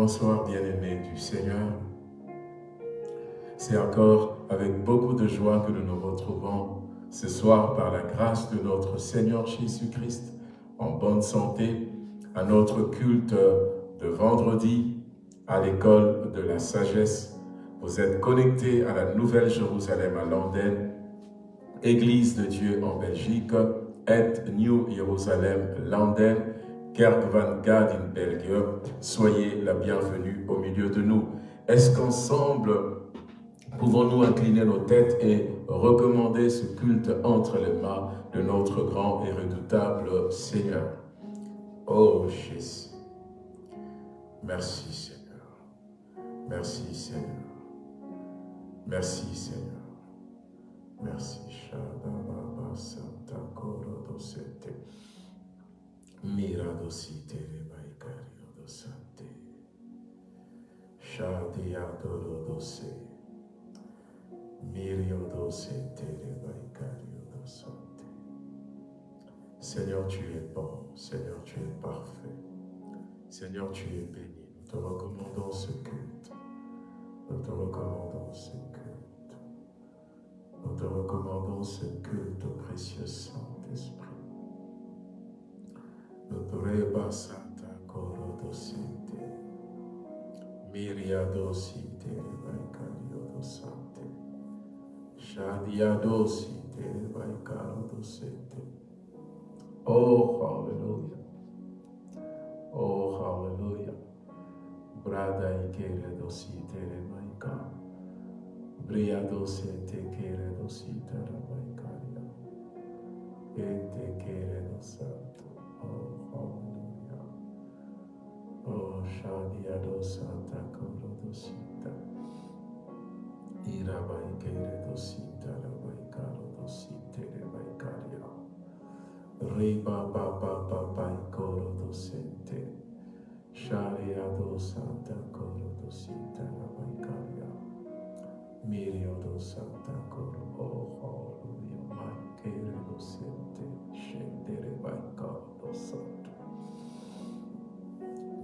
Bonsoir bien-aimés du Seigneur. C'est encore avec beaucoup de joie que nous nous retrouvons ce soir par la grâce de notre Seigneur Jésus-Christ en bonne santé à notre culte de vendredi à l'école de la sagesse. Vous êtes connectés à la Nouvelle Jérusalem à Londres, Église de Dieu en Belgique, et New Jerusalem Londres, Kerk van Gad in Belgium, soyez la bienvenue au milieu de nous. Est-ce qu'ensemble, pouvons-nous incliner nos têtes et recommander ce culte entre les mains de notre grand et redoutable Seigneur? Oh Jésus, merci Seigneur, merci Seigneur, merci Seigneur, merci. Santa Korodosete. Mirado si tere baikario do sante. Shadi adoro dose. Mirio dose tere baikario do sante. Seigneur, tu es bon. Seigneur, tu es parfait. Seigneur, tu es béni. Nous te recommandons ce culte. Nous te recommandons ce culte. Nous te recommandons ce culte au précieux Saint-Esprit. Dotreba Santa Koro Dosinte, Miria Dosinte, Vaikario Dosante, Shadia Dosinte, Vaikaro Dosente. Oh, hallelujah. Oh, hallelujah. Brada Ikere Dosinte, Vaikaro. Bria Dosinte, Kere Dosinte, Vaikario. Ente Kere Dosante. Oh, Oh, Shadia Santa Korodosita. Irabaikere dosita, Rabaikaro dosite, Rebaikaria. Riba Baba Baba Koro dosente. Sharia do Santa Koro dosita, Rabaikaria. Mirio do Santa Koro. Oh, hallelujah. Maikere dosente. Shendere Baikaro.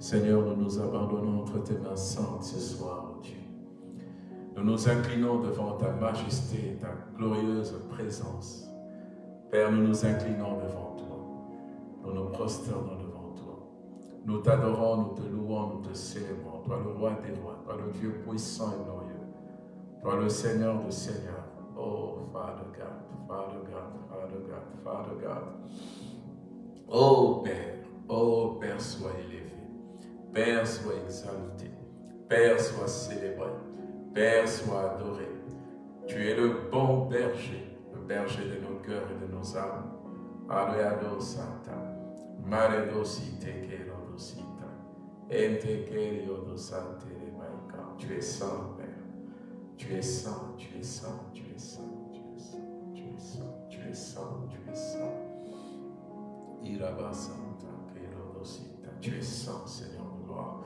Seigneur, nous nous abandonnons entre tes mains saintes ce soir, oh Dieu. Nous nous inclinons devant ta majesté, ta glorieuse présence. Père, nous nous inclinons devant toi. Nous nous prosternons devant toi. Nous t'adorons, nous te louons, nous te célébrons. Toi le roi des rois, toi le Dieu puissant et glorieux. Toi le Seigneur de seigneurs. Oh, Father God, Father God, Father God, Father God. Oh Père, oh Père, sois élevé. Père, sois exalté. Père, sois célébré. Père, sois adoré. Tu es le bon berger, le berger de nos cœurs et de nos âmes. Alléluia, Santa. Mare dosite que dosita. Ente Tu es saint, Père. Tu es saint, tu es saint, tu es saint, tu es saint, tu es saint, tu es saint, tu es saint. Tu es saint, Seigneur de gloire.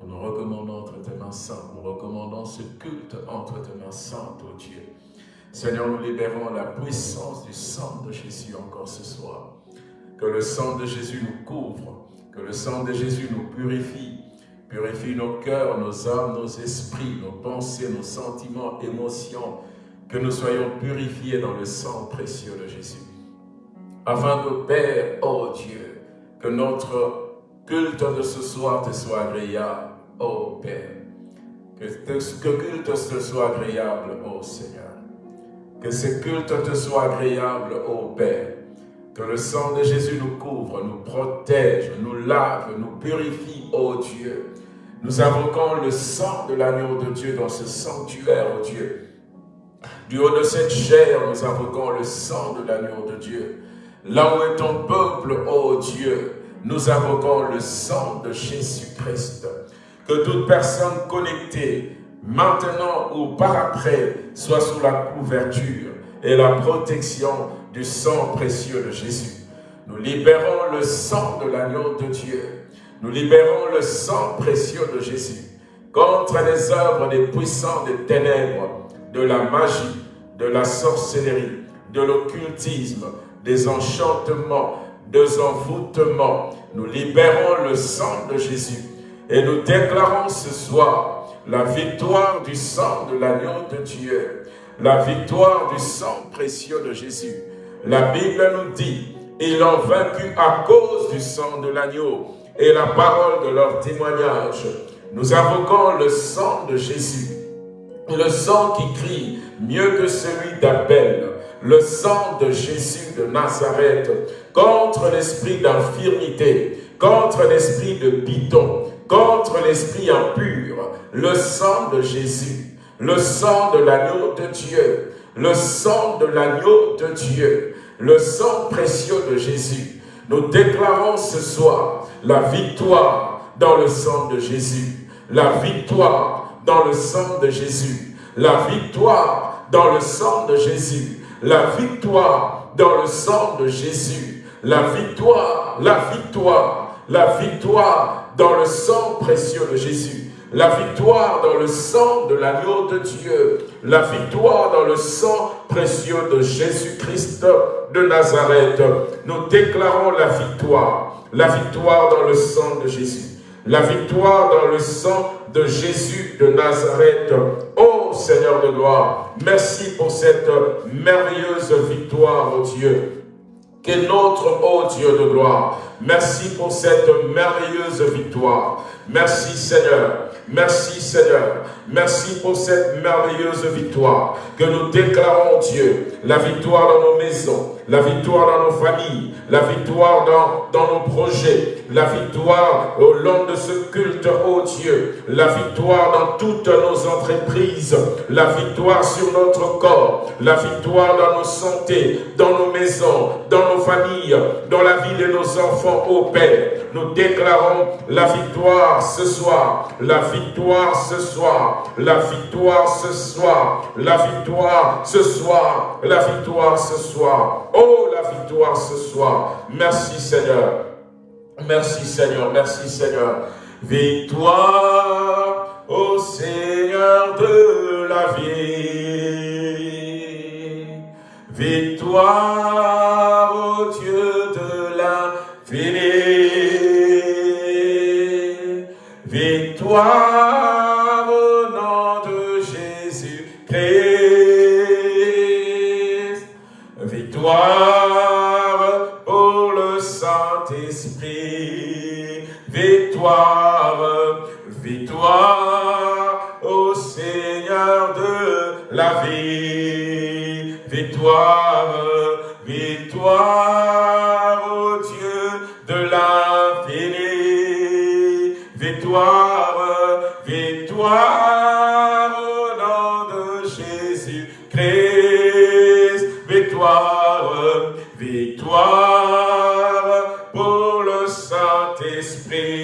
Nous nous recommandons entre tes mains saintes, nous recommandons ce culte entre tes mains saintes, ô Dieu. Seigneur, nous libérons la puissance du sang de Jésus encore ce soir. Que le sang de Jésus nous couvre, que le sang de Jésus nous purifie, purifie nos cœurs, nos âmes, nos esprits, nos pensées, nos sentiments, émotions, que nous soyons purifiés dans le sang précieux de Jésus. Afin que, Père, oh Dieu, que notre culte de ce soir te soit agréable, oh Père. Que, que culte te soit agréable, oh Seigneur. Que ce culte te soit agréable, oh Père. Que le sang de Jésus nous couvre, nous protège, nous lave, nous purifie, oh Dieu. Nous invoquons le sang de l'agneau de Dieu dans ce sanctuaire, oh Dieu. Du haut de cette chair, nous invoquons le sang de l'agneau de Dieu. Là où est ton peuple, oh Dieu, nous invoquons le sang de Jésus-Christ. Que toute personne connectée, maintenant ou par après, soit sous la couverture et la protection du sang précieux de Jésus. Nous libérons le sang de l'agneau de Dieu. Nous libérons le sang précieux de Jésus contre les œuvres des puissants des ténèbres, de la magie, de la sorcellerie, de l'occultisme, des enchantements, des envoûtements. Nous libérons le sang de Jésus et nous déclarons ce soir la victoire du sang de l'agneau de Dieu, la victoire du sang précieux de Jésus. La Bible nous dit, ils l'ont vaincu à cause du sang de l'agneau et la parole de leur témoignage. Nous invoquons le sang de Jésus, le sang qui crie mieux que celui d'Abel, le sang de Jésus de Nazareth contre l'esprit d'infirmité, contre l'esprit de bidon, contre l'esprit impur, le sang de Jésus, le sang de l'agneau de Dieu, le sang de l'agneau de Dieu, le sang précieux de Jésus. Nous déclarons ce soir la victoire dans le sang de Jésus, la victoire dans le sang de Jésus, la victoire dans le sang de Jésus, la victoire dans le sang de Jésus, la victoire, la victoire, la victoire dans le sang précieux de Jésus, la victoire dans le sang de l'agneau de Dieu, la victoire dans le sang précieux de Jésus-Christ de Nazareth. Nous déclarons la victoire, la victoire dans le sang de Jésus, la victoire dans le sang de Jésus de Nazareth. Seigneur de gloire, merci pour cette merveilleuse victoire, oh Dieu, que notre, oh Dieu de gloire, merci pour cette merveilleuse victoire. Merci Seigneur, merci Seigneur, merci pour cette merveilleuse victoire. Que nous déclarons Dieu, la victoire dans nos maisons, la victoire dans nos familles, la victoire dans, dans nos projets, la victoire au long de ce culte, oh Dieu, la victoire dans toutes nos entreprises, la victoire sur notre corps, la victoire dans nos santé, dans nos maisons, dans nos familles, dans la vie de nos enfants, ô Père. Nous déclarons la victoire ce soir, la victoire ce soir, la victoire ce soir, la victoire ce soir, la victoire ce soir. Oh, la victoire ce soir. Merci Seigneur. Merci Seigneur, merci Seigneur. Victoire au Seigneur de la vie. Victoire au Dieu de l'infini. Victoire victoire, victoire au Seigneur de la vie, victoire, victoire au Dieu de l'infini, victoire, victoire au nom de Jésus-Christ, victoire, victoire pour le Saint-Esprit.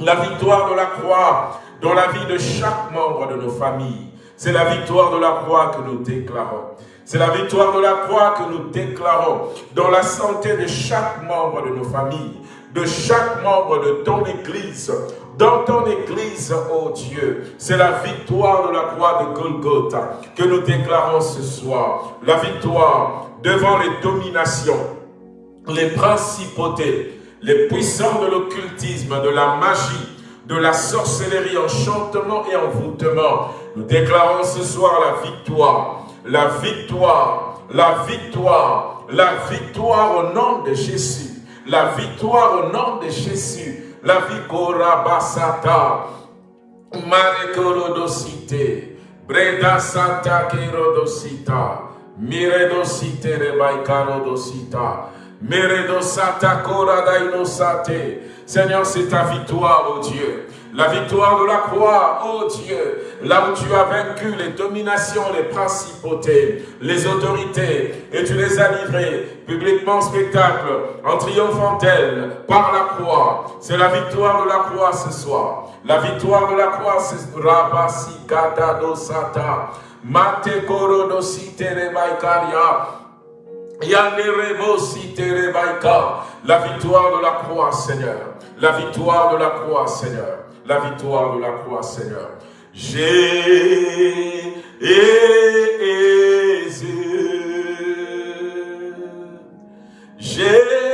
La victoire de la croix dans la vie de chaque membre de nos familles. C'est la victoire de la croix que nous déclarons. C'est la victoire de la croix que nous déclarons dans la santé de chaque membre de nos familles, de chaque membre de ton Église, dans ton Église, oh Dieu. C'est la victoire de la croix de Golgotha que nous déclarons ce soir. La victoire devant les dominations, les principautés, les puissants de l'occultisme, de la magie, de la sorcellerie, enchantement et envoûtement. Nous déclarons ce soir la victoire, la victoire, la victoire, la victoire au nom de Jésus, la victoire au nom de Jésus, la victoire basata, marekorodosite, breda kerodosita, miredosite Seigneur, c'est ta victoire, oh Dieu. La victoire de la croix, oh Dieu, là où tu as vaincu les dominations, les principautés, les autorités, et tu les as livrées publiquement en spectacle, en triomphant d'elles, par la croix. C'est la victoire de la croix ce soir. La victoire de la croix, c'est Rabasi Sata, Mate la victoire de la croix, Seigneur. La victoire de la croix, Seigneur. La victoire de la croix, Seigneur. Jésus. Jésus.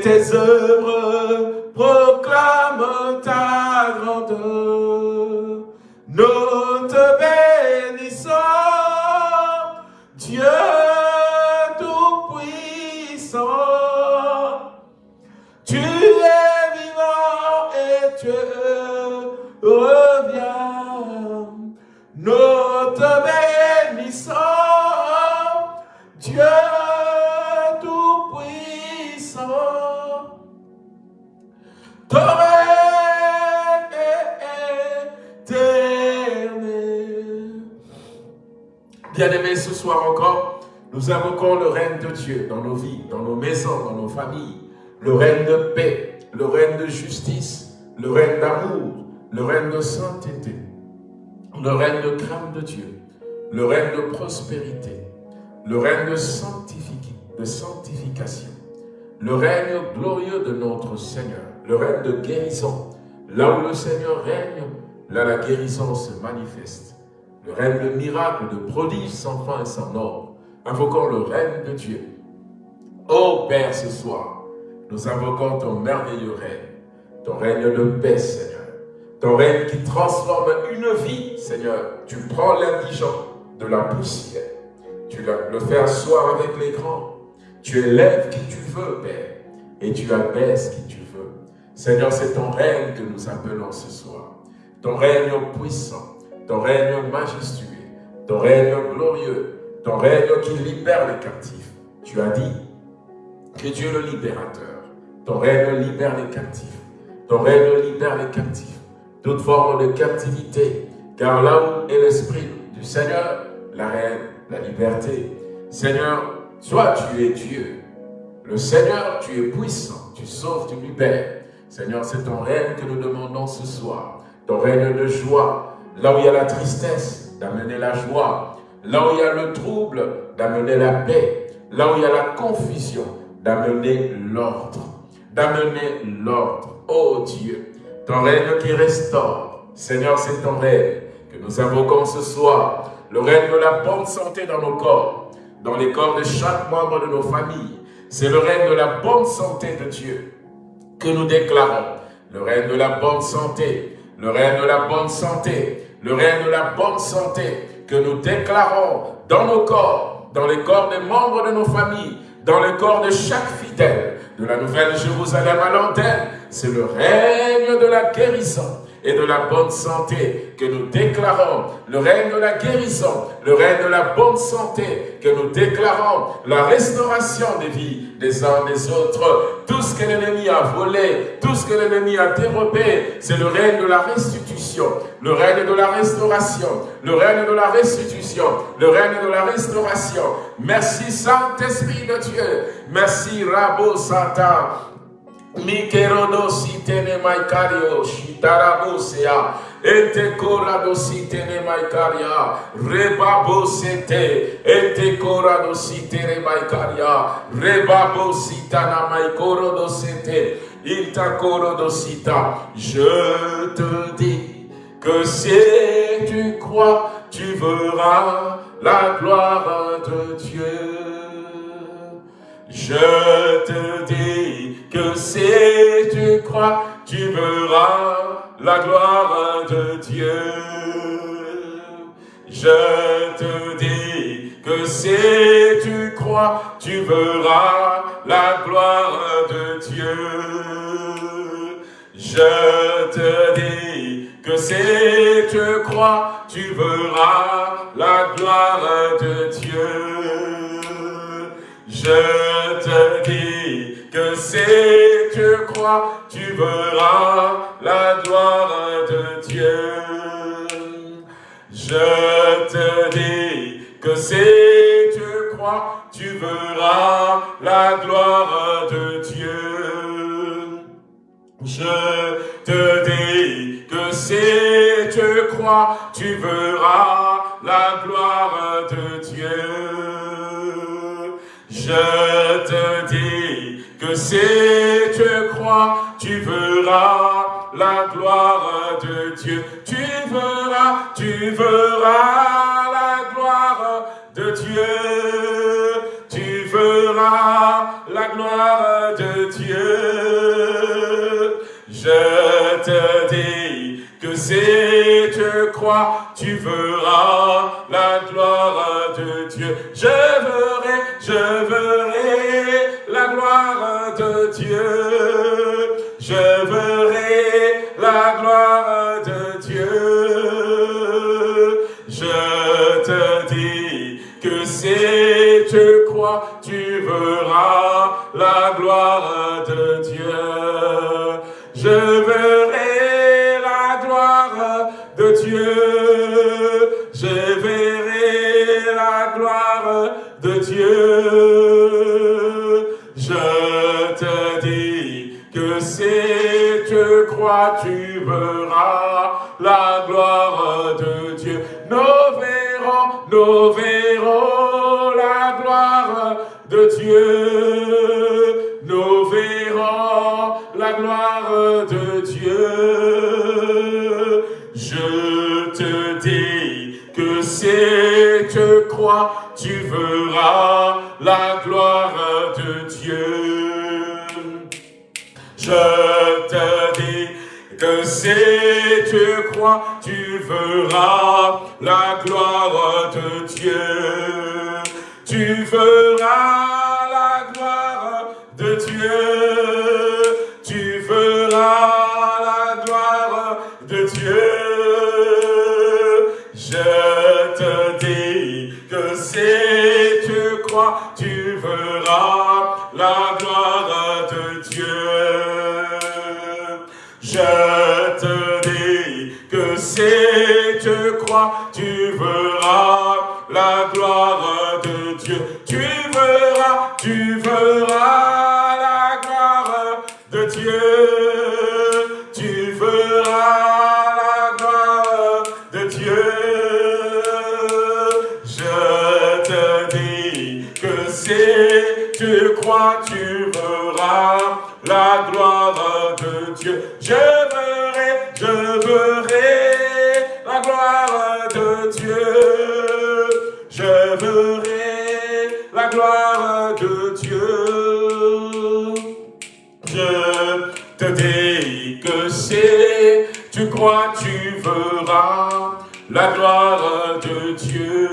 tes œuvres. Le règne de paix, le règne de justice, le règne d'amour, le règne de sainteté, le règne de crainte de Dieu, le règne de prospérité, le règne de, de sanctification, le règne glorieux de notre Seigneur, le règne de guérison. Là où le Seigneur règne, là la guérison se manifeste. Le règne de miracles, de prodiges sans fin et sans ordre Invoquons le règne de Dieu. Ô Père, ce soir, nous invoquons ton merveilleux règne, ton règne de paix, Seigneur. Ton règne qui transforme une vie, Seigneur. Tu prends l'indigent de la poussière. Tu le fais asseoir avec les grands. Tu élèves qui tu veux, Père. Et tu abaisses qui tu veux. Seigneur, c'est ton règne que nous appelons ce soir. Ton règne puissant, ton règne majestueux, ton règne glorieux, ton règne qui libère les captifs. Tu as dit que Dieu le libérateur. Ton règne libère les captifs. Ton règne libère les captifs. Toute forme de captivité. Car là où est l'Esprit du Seigneur, la reine, la liberté. Seigneur, toi tu es Dieu. Le Seigneur, tu es puissant. Tu sauves, tu libères. Seigneur, c'est ton règne que nous demandons ce soir. Ton règne de joie. Là où il y a la tristesse, d'amener la joie Là où il y a le trouble, d'amener la paix. Là où il y a la confusion, d'amener l'ordre. D'amener l'ordre. Oh Dieu, ton règne qui restaure. Seigneur, c'est ton règne que nous invoquons ce soir. Le règne de la bonne santé dans nos corps, dans les corps de chaque membre de nos familles. C'est le règne de la bonne santé de Dieu que nous déclarons. Le règne de la bonne santé, le règne de la bonne santé, le règne de la bonne santé, que nous déclarons dans nos corps, dans les corps des membres de nos familles, dans le corps de chaque fidèle de la Nouvelle Jérusalem à l'antenne, c'est le règne de la guérison et de la bonne santé que nous déclarons, le règne de la guérison, le règne de la bonne santé que nous déclarons, la restauration des vies des uns des autres. Tout ce que l'ennemi a volé, tout ce que l'ennemi a dérobé, c'est le règne de la restitution, le règne de la restauration, le règne de la restitution, le règne de la restauration. Merci Saint-Esprit de Dieu, merci Rabo Satan, Mikerodo sitene maikario shitarabosea ete korado sitene maikaria. Rebabo sete. Ete korado sitene maikaria. Rebabo sitana maikoro sete. Ilta koro sita. Je te dis que si tu crois tu verras la gloire de Dieu je te dis que si tu crois, tu verras la gloire de Dieu. Je te dis que si tu crois, tu verras la gloire de Dieu. Je te dis que si tu crois, tu verras la gloire de Dieu. Je te dis que si tu crois, tu verras la gloire de Dieu. Je te dis que si tu crois, tu verras la gloire de Dieu. Je te dis que si tu crois, tu verras la gloire de Dieu. Je te dis que si tu crois, tu verras la gloire de Dieu. Tu verras, tu verras la gloire de Dieu. Tu verras la gloire de Dieu. Je te dis que si tu crois, tu verras la gloire de Dieu. Je verrai, je verrai la gloire de Dieu. Je verrai la gloire de Dieu. Je te dis que si tu crois, tu verras la gloire de Dieu. Je verrai la gloire de Dieu. Je verrai la gloire de Dieu. Je te dis que si tu crois, tu verras la gloire de Dieu. Nous verrons, nous verrons la gloire de Dieu. Nous verrons gloire de Dieu. Je te dis que si tu crois, tu verras la gloire de Dieu. Je te dis que si tu crois, tu verras la gloire de Dieu. Tu verras la gloire de Dieu. La gloire de Dieu. Je te dis que si tu crois, tu verras la gloire de Dieu. Je te dis que si tu crois, tu verras la gloire de Dieu. Tu verras, tu verras la gloire de Dieu. La gloire de Dieu. Je verrai, je verrai la gloire de Dieu. Je verrai la gloire de Dieu. Je te dis que si tu crois, tu verras la gloire de Dieu.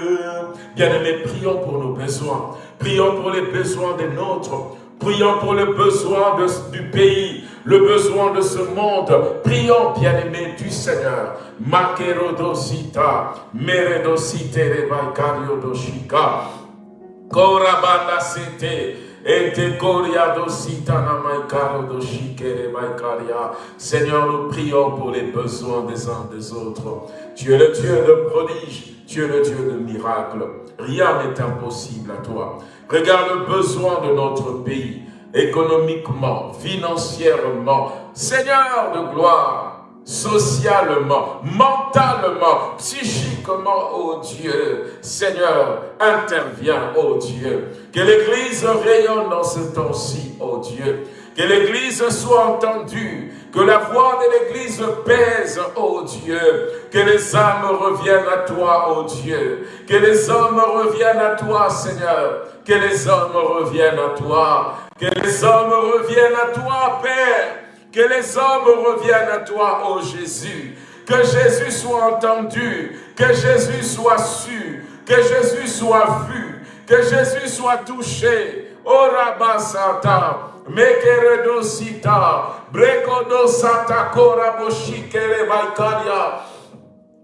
Bien-aimés, prions pour nos besoins. Prions pour les besoins des nôtres. Prions pour les besoins de- du pays, le besoin de ce monde. Prions, bien-aimés du Seigneur. Makerodosita, meredosite rebaikariodosika. Korabanda sete. Ete koriado sitana maikaro do shikere maikaria. Seigneur, nous prions pour les besoins des uns des autres. Tu es le Dieu de prodiges, tu le Dieu de miracles. Rien n'est impossible à toi. Regarde le besoin de notre pays, économiquement, financièrement. Seigneur de gloire, socialement, mentalement, psychiquement, oh Dieu. Seigneur, interviens, oh Dieu. Que l'Église rayonne dans ce temps-ci, oh Dieu. Que l'Église soit entendue, que la voix de l'Église pèse, oh Dieu. Que les âmes reviennent à toi, oh Dieu. Que les hommes reviennent à toi, Seigneur. Que les hommes reviennent à toi. Que les hommes reviennent à toi, Père. Que les hommes reviennent à toi, ô Jésus. Que Jésus soit entendu, que Jésus soit su, que Jésus soit vu, que Jésus soit touché. Oh Rabasata, Mekeredo Sita, Brekodo Sata Kora Moshikere Baikaria,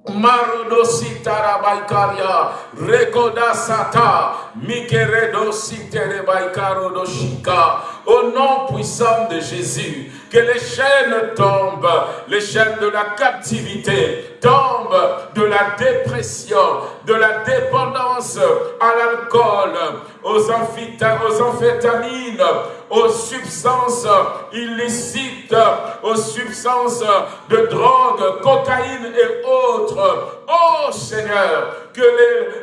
Marodo Sita Baikaria, Rekoda Sata, Mikeredo Sitere Baikaro Doshika, au nom puissant de Jésus, que les chaînes tombent, les chaînes de la captivité tombent, de la dépression, de la dépendance à l'alcool, aux, amphétamines, aux substances illicites, aux substances de drogue, cocaïne et autres. Oh Seigneur, que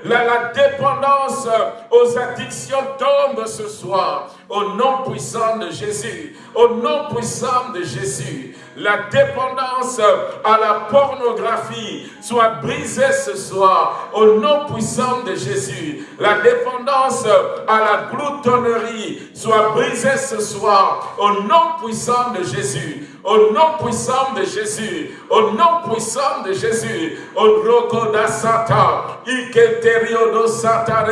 la, dépendance aux addictions tombe ce soir. Au nom puissant de Jésus, au nom puissant de Jésus, la dépendance à la pornographie soit brisée ce soir. Au nom puissant de Jésus, la dépendance à la gloutonnerie soit brisée ce soir. Au nom puissant de Jésus, au nom puissant de Jésus, au nom puissant de Jésus, au roko da sata, iketerio sata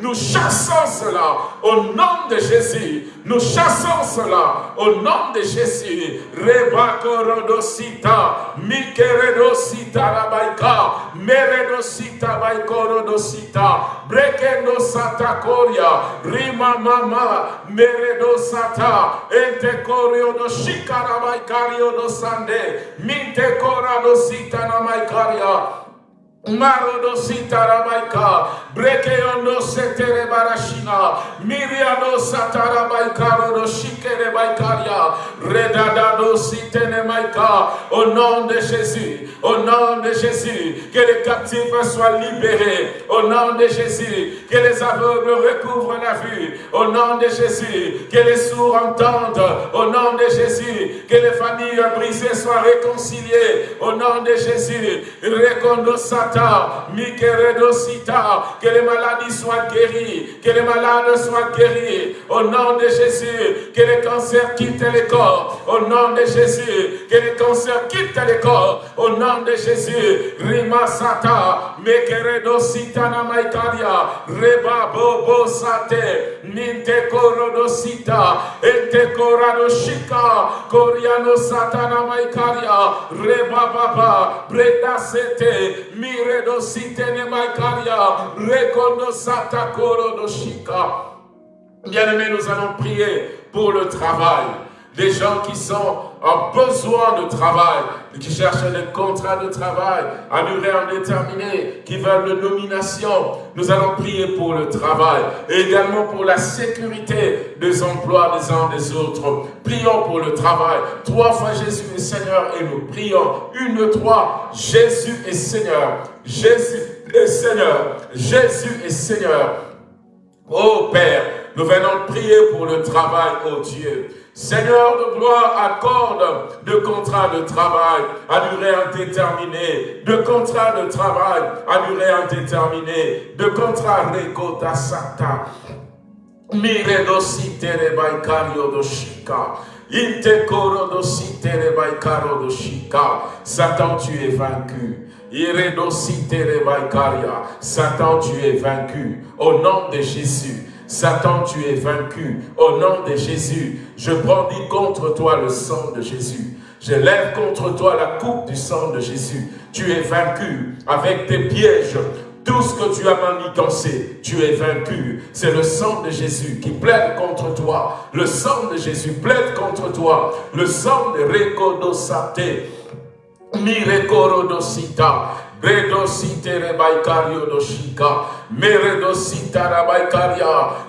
nous chassons cela au nom de Jésus, nous chassons cela au nom de Jésus, rebakorodosita, mikeredosita rabaika, meredosita baikorodosita, brekendo sata koria, rima mama, meredosata, entekorio doshika, Shikarabaikario do Sande, Minte Korado Sita Namaikaria, Marodo sitarabaika, brekeondo setere barashina, miriado satarabaika, rodo baikaria, redadado maika, au nom de Jésus, au nom de Jésus, que les captifs soient libérés, au nom de Jésus, que les aveugles recouvrent la vue, au nom de Jésus, que les sourds entendent, au nom de Jésus, que les familles brisées soient réconciliées, au nom de Jésus, recondo que les maladies soient guéries, que les malades soient guéris, au nom de Jésus, que les cancers quittent les corps, au nom de Jésus, que les cancers quittent les corps, au nom de Jésus, Rima Sata, Mekeredosita Namaikaria, Reba Bobo Sate, Ninte Korodosita, Ente Koradoshika, Koriano Satana Maikaria, Reba Baba, Breda Sete, Miredo Bien-aimés, nous allons prier pour le travail. Des gens qui sont en besoin de travail, qui cherchent des contrats de travail à durée indéterminée, qui veulent une nomination. Nous allons prier pour le travail et également pour la sécurité des emplois des uns des autres. Prions pour le travail. Trois fois Jésus est Seigneur et nous prions. Une, trois, Jésus est Seigneur. Jésus est Seigneur. Jésus est Seigneur. Oh Père, nous venons prier pour le travail, oh Dieu. Seigneur de gloire, accorde de contrats de travail à durée indéterminée, de contrats de travail à durée indéterminée, de contrats rekota sata. Miredosi terebaikario doshika. Intekoro dosi terebaikaro doshika. Satan, tu es vaincu. Iredosi terebaikaria. Satan, tu es vaincu. Au nom de Jésus. Satan, tu es vaincu. Au nom de Jésus, je brandis contre toi le sang de Jésus. Je lève contre toi la coupe du sang de Jésus. Tu es vaincu avec tes pièges. Tout ce que tu as manigancé, tu es vaincu. C'est le sang de Jésus qui plaide contre toi. Le sang de Jésus plaide contre toi. Le sang de Rekodosate, Mirekorodosita,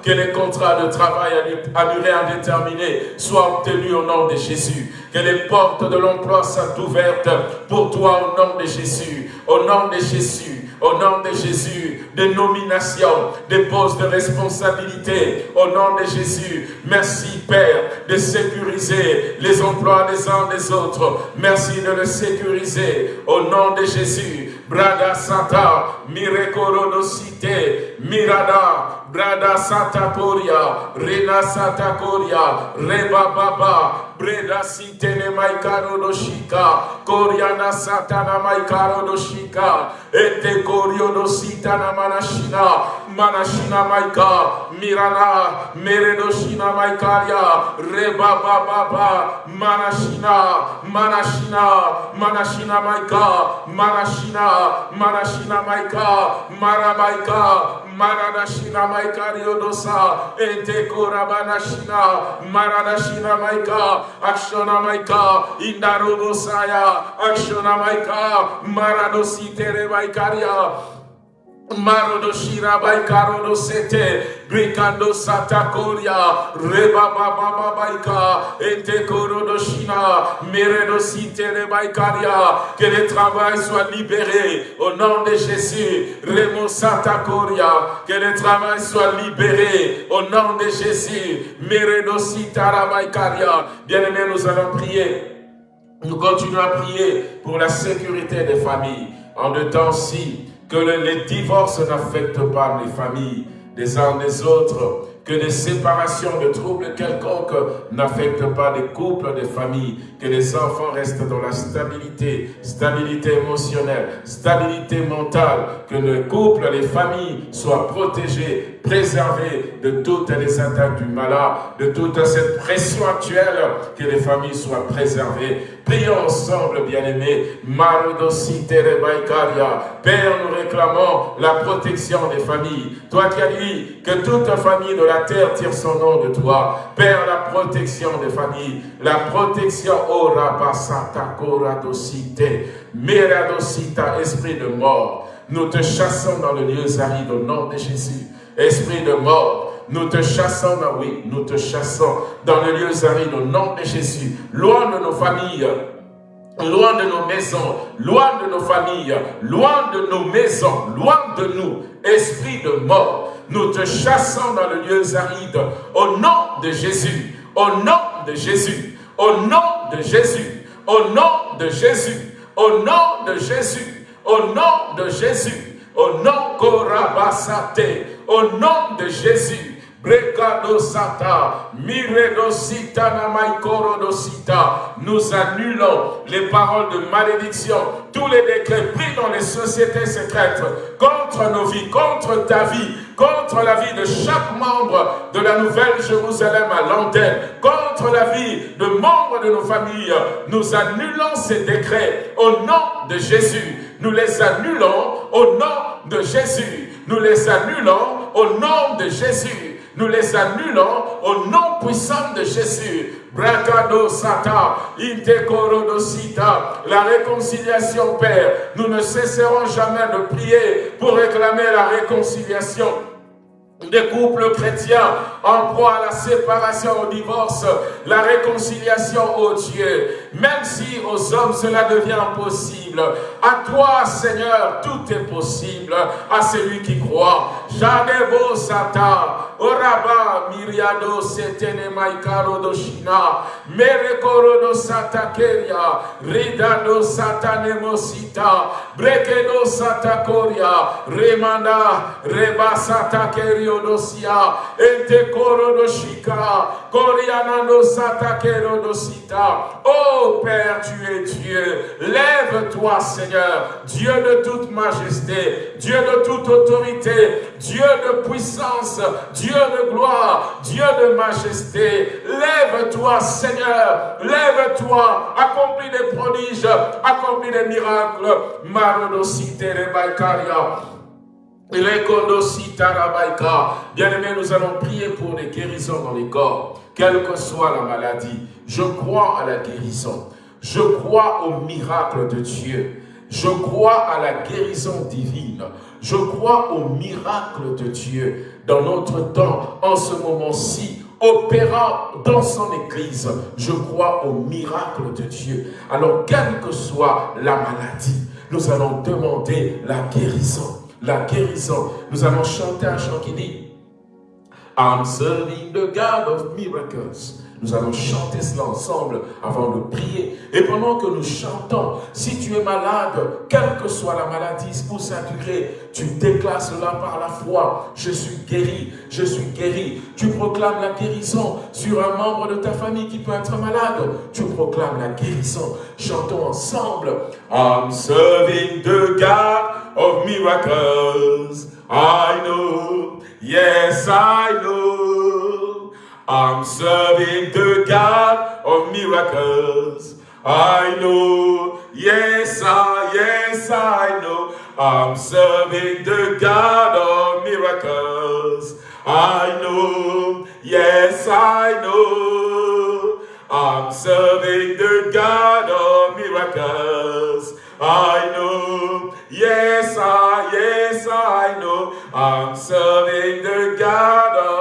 que les contrats de travail à durée indéterminée soient obtenus au nom de Jésus. Que les portes de l'emploi soient ouvertes pour toi au nom de Jésus. Au nom de Jésus. Au nom de Jésus, des nominations, des postes de responsabilité. Au nom de Jésus, merci Père de sécuriser les emplois des uns des autres. Merci de le sécuriser. Au nom de Jésus, Braga Santa, Mirekoronosite, Mirada, Brada Santa Coria, Rena Santa Coria, Reba Baba, Breda Sitene Maikaro no Shika, Koriana Satana Maikaro no Shika, Ete Korio no Sitana Manashina, Manashina Maika, Mirana, Meredoshina Maikaria, Reba Baba, Manashina, Manashina, Manashina Maika, Manashina, Manashina Maika, Maramaika, Maradashina Maikario dosa, Ete Korabanashina, Maradashina Maika, Akshona Maika, Indarubo Saya, Akshona Maika, Maradosi Tere Maikaria, Marodoshira Baikaro Sete, Bricando Satakoria, Reba Baba Baika, Ente Korodoshina, Meredo Site Baikaria, que le travail soit libéré au nom de Jésus, Remo Satakoria, que le travail soit libéré au nom de Jésus, Meredo Sitara Baikaria. Bien-aimés, nous allons prier. Nous continuons à prier pour la sécurité des familles en de temps-ci que les divorces n'affectent pas les familles des uns des autres, que les séparations de troubles quelconques n'affectent pas les couples, des familles, que les enfants restent dans la stabilité, stabilité émotionnelle, stabilité mentale, que les couples, les familles soient protégés, préservés de toutes les attaques du malade, de toute cette pression actuelle, que les familles soient préservées. Prions ensemble, bien-aimés. Père, nous réclamons la protection des familles. Toi qui as dit que toute famille de la terre tire son nom de toi. Père, la protection des familles, la protection Ora basata koradosite. Meradosita, esprit de mort. Nous te chassons dans le lieu aride au nom de Jésus. Esprit de mort, nous te chassons, oui, nous te chassons dans le lieu aride au nom de Jésus. Loin de nos familles, loin de nos maisons, loin de nos familles, loin de nos maisons, loin de nous. Esprit de mort, nous te chassons dans le lieu aride au nom de Jésus, au nom de Jésus, au nom de Jésus au nom de Jésus, au nom de Jésus, au nom de Jésus, au nom Au nom de Jésus, Brekado Sata, Miredo Sita Sita. Nous annulons les paroles de malédiction, tous les décrets pris dans les sociétés secrètes contre nos vies, contre ta vie, contre la vie de chaque membre de la Nouvelle Jérusalem à l'antenne, contre la vie de membres de nos familles. Nous annulons ces décrets au nom de Jésus. Nous les annulons au nom de Jésus. Nous les annulons au nom de Jésus nous les annulons au nom puissant de Jésus. Bracado Sata, Sita, la réconciliation, Père. Nous ne cesserons jamais de prier pour réclamer la réconciliation des couples chrétiens en proie à la séparation, au divorce, la réconciliation au Dieu. Même si aux hommes cela devient impossible, à toi Seigneur tout est possible, à celui qui croit. Jadebo Sata, Oraba Miriado Setene Maikaro Doshina, Merekoro do Satakeria, Ridado Satanemosita, Brekedo Satakoria, Remanda, Reba Satakerio dosia, ente koro doshika, koriana no satakero dosita. Oh Père, tu es Dieu. Lève-toi, Seigneur, Dieu de toute majesté, Dieu de toute autorité, Dieu de puissance, Dieu de gloire, Dieu de majesté. Lève-toi, Seigneur, lève-toi, accomplis des prodiges, accomplis des miracles. Marodosite rebaikaria. Bien-aimés, nous allons prier pour des guérisons dans les corps, quelle que soit la maladie. Je crois à la guérison. Je crois au miracle de Dieu. Je crois à la guérison divine. Je crois au miracle de Dieu dans notre temps, en ce moment-ci, opérant dans son Église. Je crois au miracle de Dieu. Alors, quelle que soit la maladie, nous allons demander la guérison la guérison. Nous allons chanter un chant qui dit I'm serving the God of miracles. Nous allons chanter cela ensemble avant de prier. Et pendant que nous chantons, si tu es malade, quelle que soit la maladie ou sa durée, tu déclares cela par la foi. Je suis guéri, je suis guéri. Tu proclames la guérison sur un membre de ta famille qui peut être malade. Tu proclames la guérison. Chantons ensemble. I'm serving the God of miracles. I know, yes I know. I'm serving the God of miracles. I know, yes I, yes I know. I'm serving the God of miracles. I know, yes I know. I'm serving the God of miracles. I know, yes I, yes I know. I'm serving the God of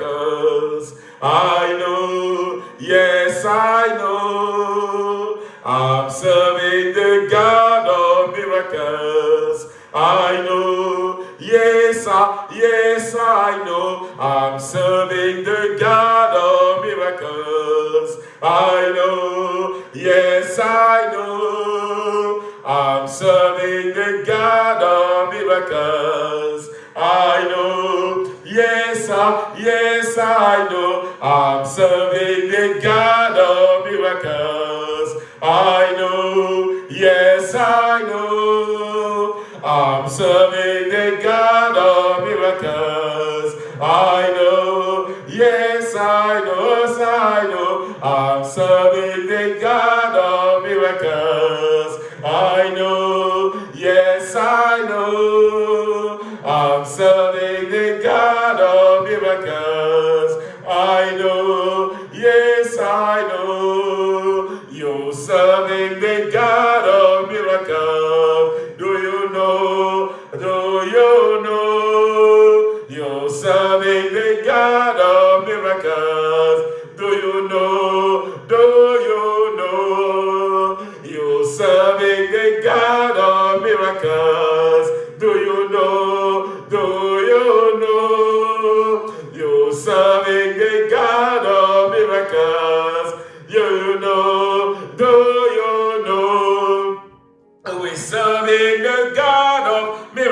miracles. I know, yes I know. I'm serving the God of miracles. I know, yes I, yes I know. I'm serving the God of miracles. I know, yes I know. I'm serving the God of miracles. I know, yes I, yes I know. I'm serving the God of miracles. I know, yes I know. I'm serving the God of miracles. I know, yes I know, yes I know. I'm serving the God of miracles. I know, yes I know. Serving the God of miracles. Do you know? Do you know? You're serving the God of miracles. Do you know? Do you know? You're serving the God of miracles.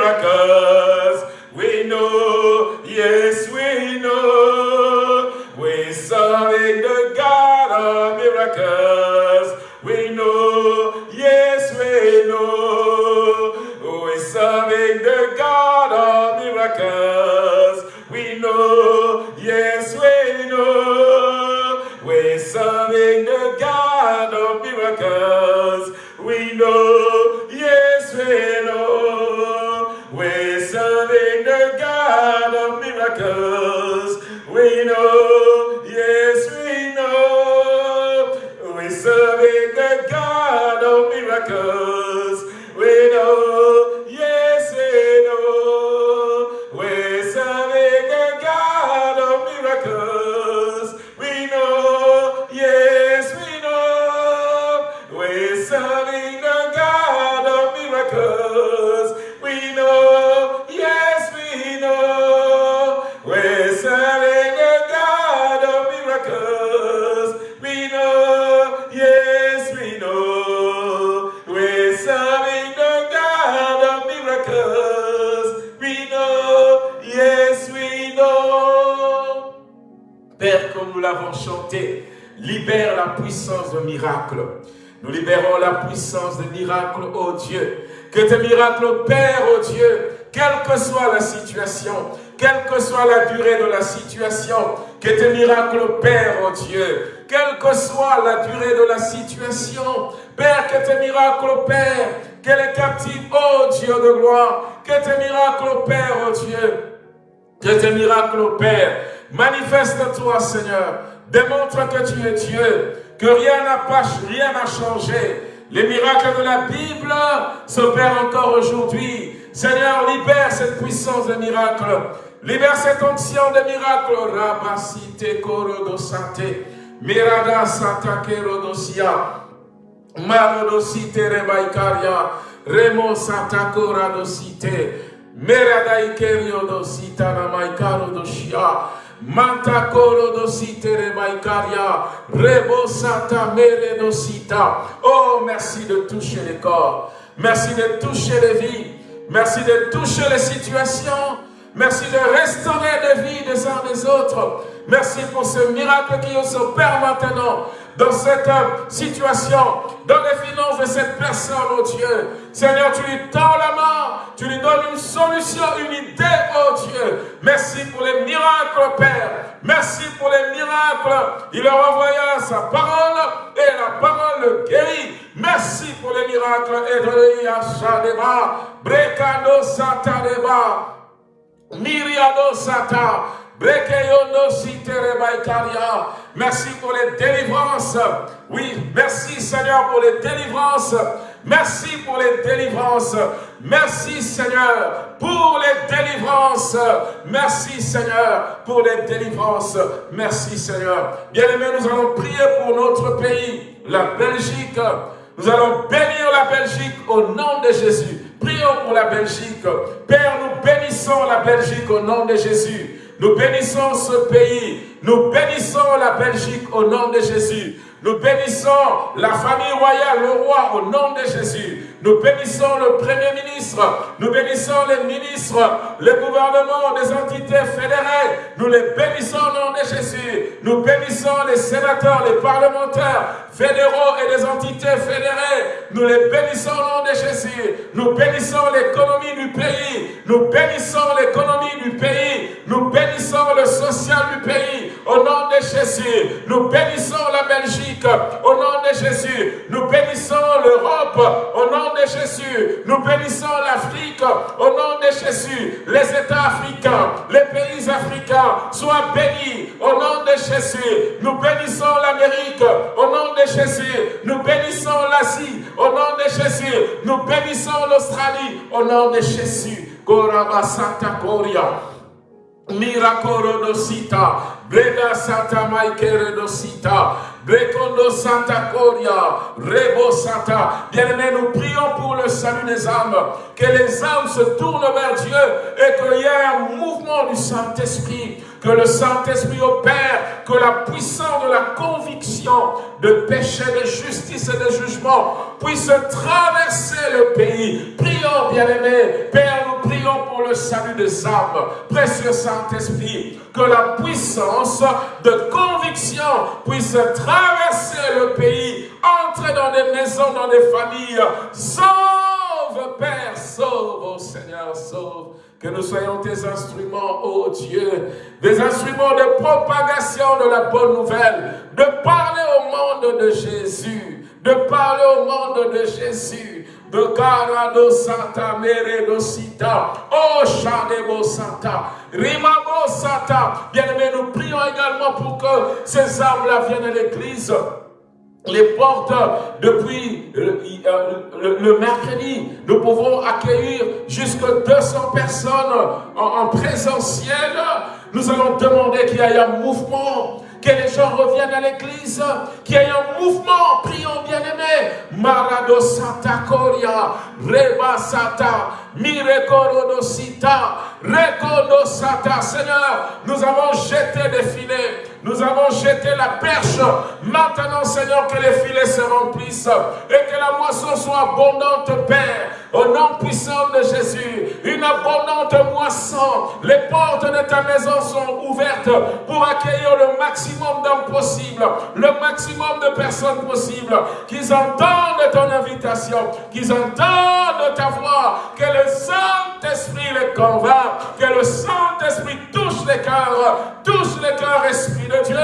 Miracles. We know, yes, we know. We're serving the God of miracles. We know, yes, we know. We're serving the God of miracles. We know, yes, we know. We're serving the God of miracles. We know, miracles. We know, yes, we know. We're serving the God of miracles. Père, comme nous l'avons chanté, libère la puissance de miracle. Nous libérons la puissance de miracle, ô Dieu. Que tes miracles opèrent, ô Dieu, quelle que soit la situation, quelle que soit la durée de la situation, que tes miracles opèrent, ô Dieu. Quelle que soit la durée de la situation, Père, que tes miracles opèrent, que les captifs, ô Dieu de gloire, que tes miracles opèrent, ô Dieu. Que tes miracles opèrent. Manifeste-toi, Seigneur. Démontre que tu es Dieu, que rien n'a changé. Les miracles de la Bible s'opèrent encore aujourd'hui. Seigneur, libère cette puissance de miracle. Libère cette onction de miracle. Rabasite korodosate. Mirada satake rodosia. Marodosite rebaikaria. Remo satako radosite. Merada ikerio dosita Oh, merci de toucher les corps. Merci de toucher les vies. Merci de toucher les situations. Merci de restaurer les vies des uns des autres. Merci pour ce miracle qui s'opère maintenant dans cette situation, dans les finances de cette personne, oh Dieu. Seigneur, tu lui tends la main, tu lui donnes une solution, une idée, oh Dieu. Merci pour les miracles, Père. Merci pour les miracles. Il leur envoya sa parole et la parole le guérit. Merci pour les miracles. Brekando Sataneba, Miriado Sata, Merci pour les délivrances. Oui, merci Seigneur pour les délivrances. Merci pour les délivrances. Merci Seigneur pour les délivrances. Merci Seigneur pour les délivrances. Merci Seigneur. Bien-aimés, nous allons prier pour notre pays, la Belgique. Nous allons bénir la Belgique au nom de Jésus. Prions pour la Belgique. Père, nous bénissons la Belgique au nom de Jésus. Nous bénissons ce pays. Nous bénissons la Belgique au nom de Jésus. Nous bénissons la famille royale, le roi, au nom de Jésus. Nous bénissons le Premier ministre, nous bénissons les ministres, le gouvernement des entités fédérées, nous les bénissons au nom de Jésus. Nous bénissons les sénateurs, les parlementaires fédéraux et des entités fédérées. Nous les bénissons au nom de Jésus. Nous bénissons l'économie du pays. Nous bénissons l'économie du pays. Nous bénissons le social du pays au nom de Jésus. Nous bénissons la Belgique au nom de Jésus. Nous bénissons l'Europe au nom de Jésus. Nous bénissons l'Afrique au nom de Jésus. Les États africains, les pays africains soient bénis au nom de Jésus. Nous bénissons l'Amérique au nom de Jésus. Nous bénissons l'Asie au nom de Jésus. Nous bénissons l'Australie au nom de Jésus. Santa. Miracoro dosita, Breda Santa Maikere dosita, Brekondo Santa Coria, Rebo Santa. Bien-aimés, nous prions pour le salut des âmes, que les âmes se tournent vers Dieu et qu'il y ait un mouvement du Saint-Esprit que le Saint-Esprit opère, que la puissance de la conviction de péché, de justice et de jugement puisse traverser le pays. Prions, bien-aimés, Père, nous prions pour le salut des âmes. Précieux Saint-Esprit, que la puissance de conviction puisse traverser le pays, entrer dans des maisons, dans des familles. Sauve, Père, sauve, oh Seigneur, sauve. Que nous soyons tes instruments, ô oh Dieu, des instruments de propagation de la bonne nouvelle, de parler au monde de Jésus, de parler au monde de Jésus, de Carado Santa Mere Sita, oh Chadebo Santa, Rimabo Santa. Bien-aimés, nous prions également pour que ces âmes-là viennent à l'église les portes depuis le, mercredi. Nous pouvons accueillir jusqu'à 200 personnes en, présentiel. Nous allons demander qu'il y ait un mouvement, que les gens reviennent à l'église, qu'il y ait un mouvement. Prions bien-aimés. Marado Santa Coria, Reba Sata, Mirekoro Sita, Rekodo Sata. Seigneur, nous avons jeté des filets. Nous avons jeté la perche. Maintenant, Seigneur, que les filets se remplissent et que la moisson soit abondante, Père. Au nom puissant de Jésus, une abondante moisson. Les portes de ta maison sont ouvertes pour accueillir le maximum d'hommes possibles, le maximum de personnes possibles, qu'ils entendent ton invitation, qu'ils entendent ta voix, que le Saint-Esprit les convainc, que le Saint-Esprit touche les cœurs, touche les cœurs, Esprit Dieu,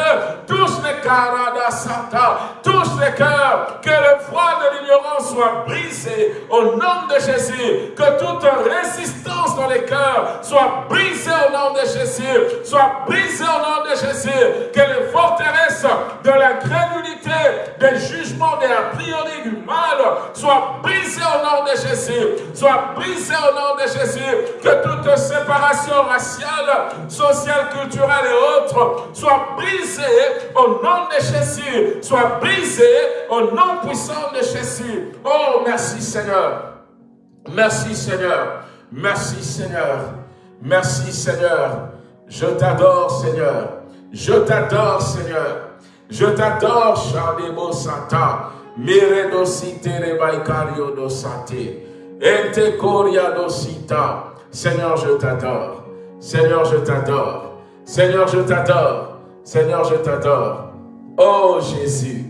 touche les cœurs Santa, touche les cœurs, que le froid de l'ignorance soit brisé au nom de Jésus, que toute résistance dans les cœurs soit brisée au nom de Jésus, soit brisée au nom de Jésus, que les forteresses de la crédulité, des jugements, des a priori du mal soient brisées au nom de Jésus, soient brisées au nom de Jésus, que toute séparation raciale, sociale, culturelle et autres soit brisée au nom de Jésus, soit brisée au nom puissant de Jésus. Oh, merci Seigneur. Merci Seigneur. Merci Seigneur. Merci Seigneur. Je t'adore, Seigneur. Je t'adore, Seigneur. Je t'adore, Shadebo Santa. Miredosite Rebaikario dosate. Ente Koria dosita. Seigneur, je t'adore. Seigneur, je t'adore. Seigneur, je t'adore. Seigneur, je t'adore. Oh Jésus.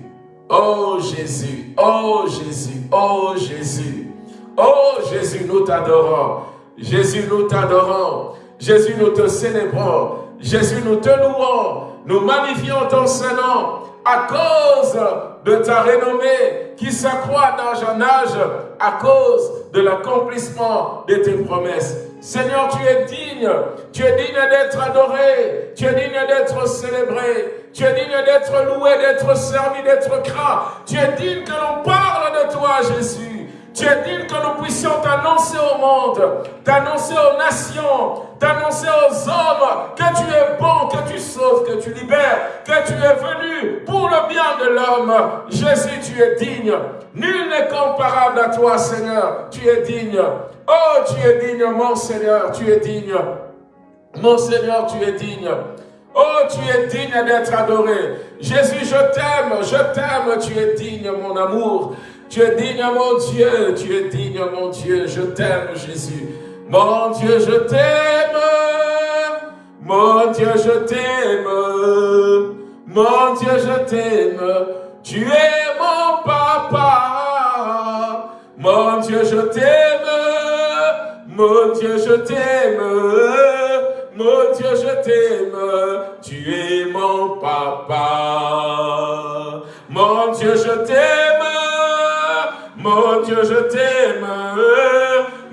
Oh Jésus. Oh Jésus. Oh Jésus. Oh Jésus, nous t'adorons. Jésus, nous t'adorons. Jésus, nous te célébrons. Jésus, nous te louons. Nous magnifions ton Saint-Nom à cause de ta renommée qui s'accroît d'âge en âge à cause de l'accomplissement de tes promesses. Seigneur, tu es digne, tu es digne d'être adoré, tu es digne d'être célébré, tu es digne d'être loué, d'être servi, d'être craint. Tu es digne que l'on parle de toi, Jésus. Tu es digne que nous puissions t'annoncer au monde, t'annoncer aux nations, t'annoncer aux hommes que tu es bon, que tu sauves, que tu libères, que tu es venu pour le bien de l'homme. Jésus, tu es digne. Nul n'est comparable à toi, Seigneur. Tu es digne. Oh, tu es digne, mon Seigneur, tu es digne. Mon Seigneur, tu es digne. Oh, tu es digne d'être adoré. Jésus, je t'aime, je t'aime, tu es digne, mon amour. Tu es digne, mon Dieu, tu es digne, mon Dieu, je t'aime, Jésus. Mon Dieu, je t'aime. Mon Dieu, je t'aime. Mon Dieu, je t'aime. Tu es mon papa. Mon Dieu, je t'aime. Mon Dieu, je t'aime. Mon Dieu, je t'aime. Tu es mon papa. Mon Dieu, je t'aime. Mon Dieu, je t'aime.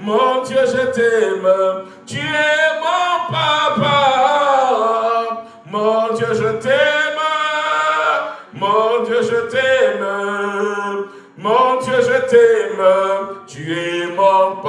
Mon Dieu, je t'aime. Tu es mon papa. Mon Dieu, je t'aime. Mon Dieu, je t'aime. Mon Dieu, je t'aime. Tu es mon papa.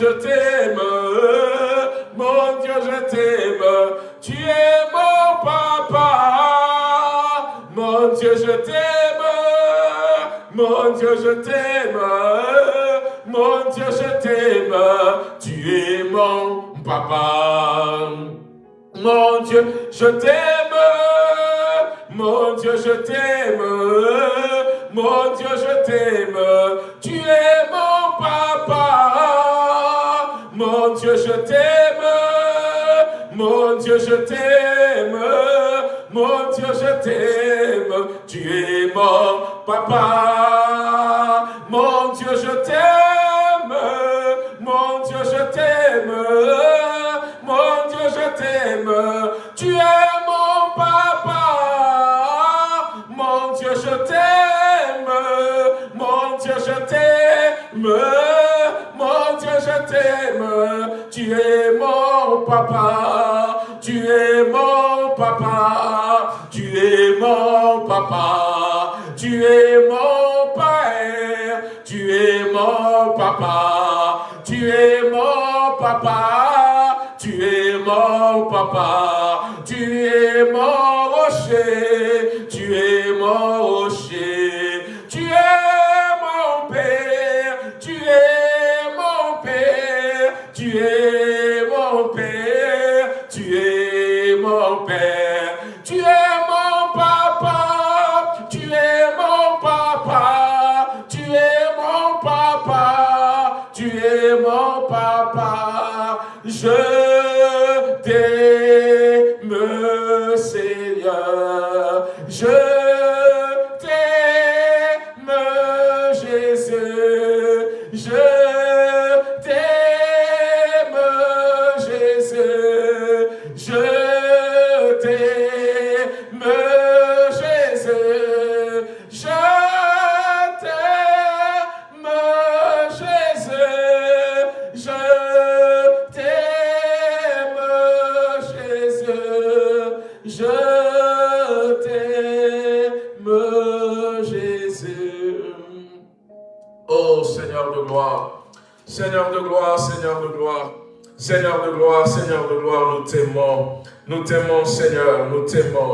Je t'aime,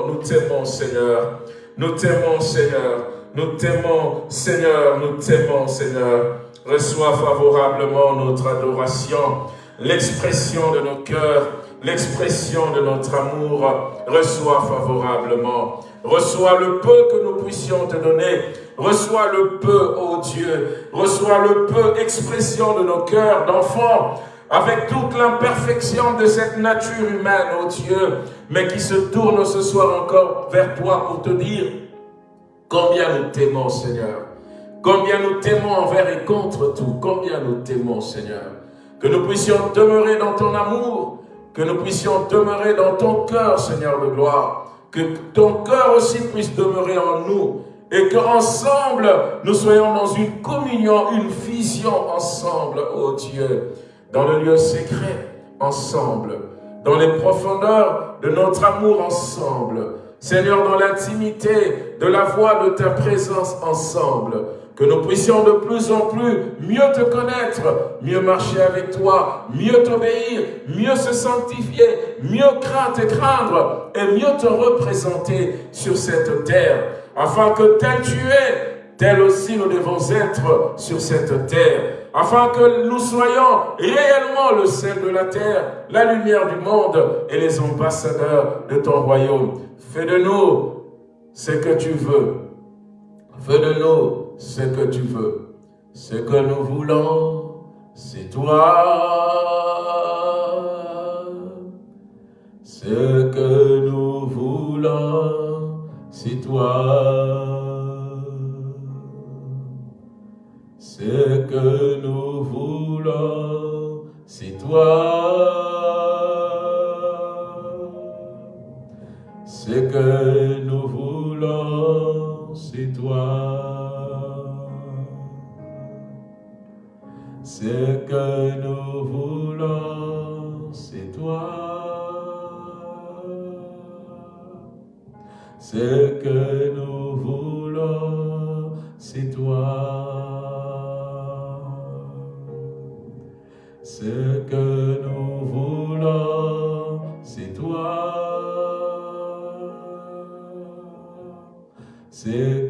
nous t'aimons, Seigneur. Nous t'aimons, Seigneur. Nous t'aimons, Seigneur, nous t'aimons, Seigneur. Reçois favorablement notre adoration, l'expression de nos cœurs, l'expression de notre amour. Reçois favorablement. Reçois le peu que nous puissions te donner. Reçois le peu, ô Dieu. Reçois le peu, expression de nos cœurs d'enfants, avec toute l'imperfection de cette nature humaine, ô Dieu, mais qui se tourne ce soir encore vers toi pour te dire combien nous t'aimons, Seigneur. Combien nous t'aimons envers et contre tout. Combien nous t'aimons, Seigneur. Que nous puissions demeurer dans ton amour. Que nous puissions demeurer dans ton cœur, Seigneur de gloire. Que ton cœur aussi puisse demeurer en nous. Et qu'ensemble, nous soyons dans une communion, une fusion ensemble, ô Dieu. Dans le lieu secret, ensemble. Dans les profondeurs de notre amour, ensemble. Seigneur, dans l'intimité de la voix de ta présence, ensemble que nous puissions de plus en plus mieux te connaître, mieux marcher avec toi, mieux t'obéir, mieux se sanctifier, mieux craindre et craindre, et mieux te représenter sur cette terre, afin que tel tu es, tel aussi nous devons être sur cette terre, afin que nous soyons réellement le sel de la terre, la lumière du monde et les ambassadeurs de ton royaume. Fais de nous ce que tu veux. Fais de nous ce que tu veux. Ce que nous voulons, c'est toi. Ce que nous voulons, c'est toi. Ce que nous voulons, c'est toi. Ce que nous voulons, c'est toi. Ce que nous voulons, c'est toi. você.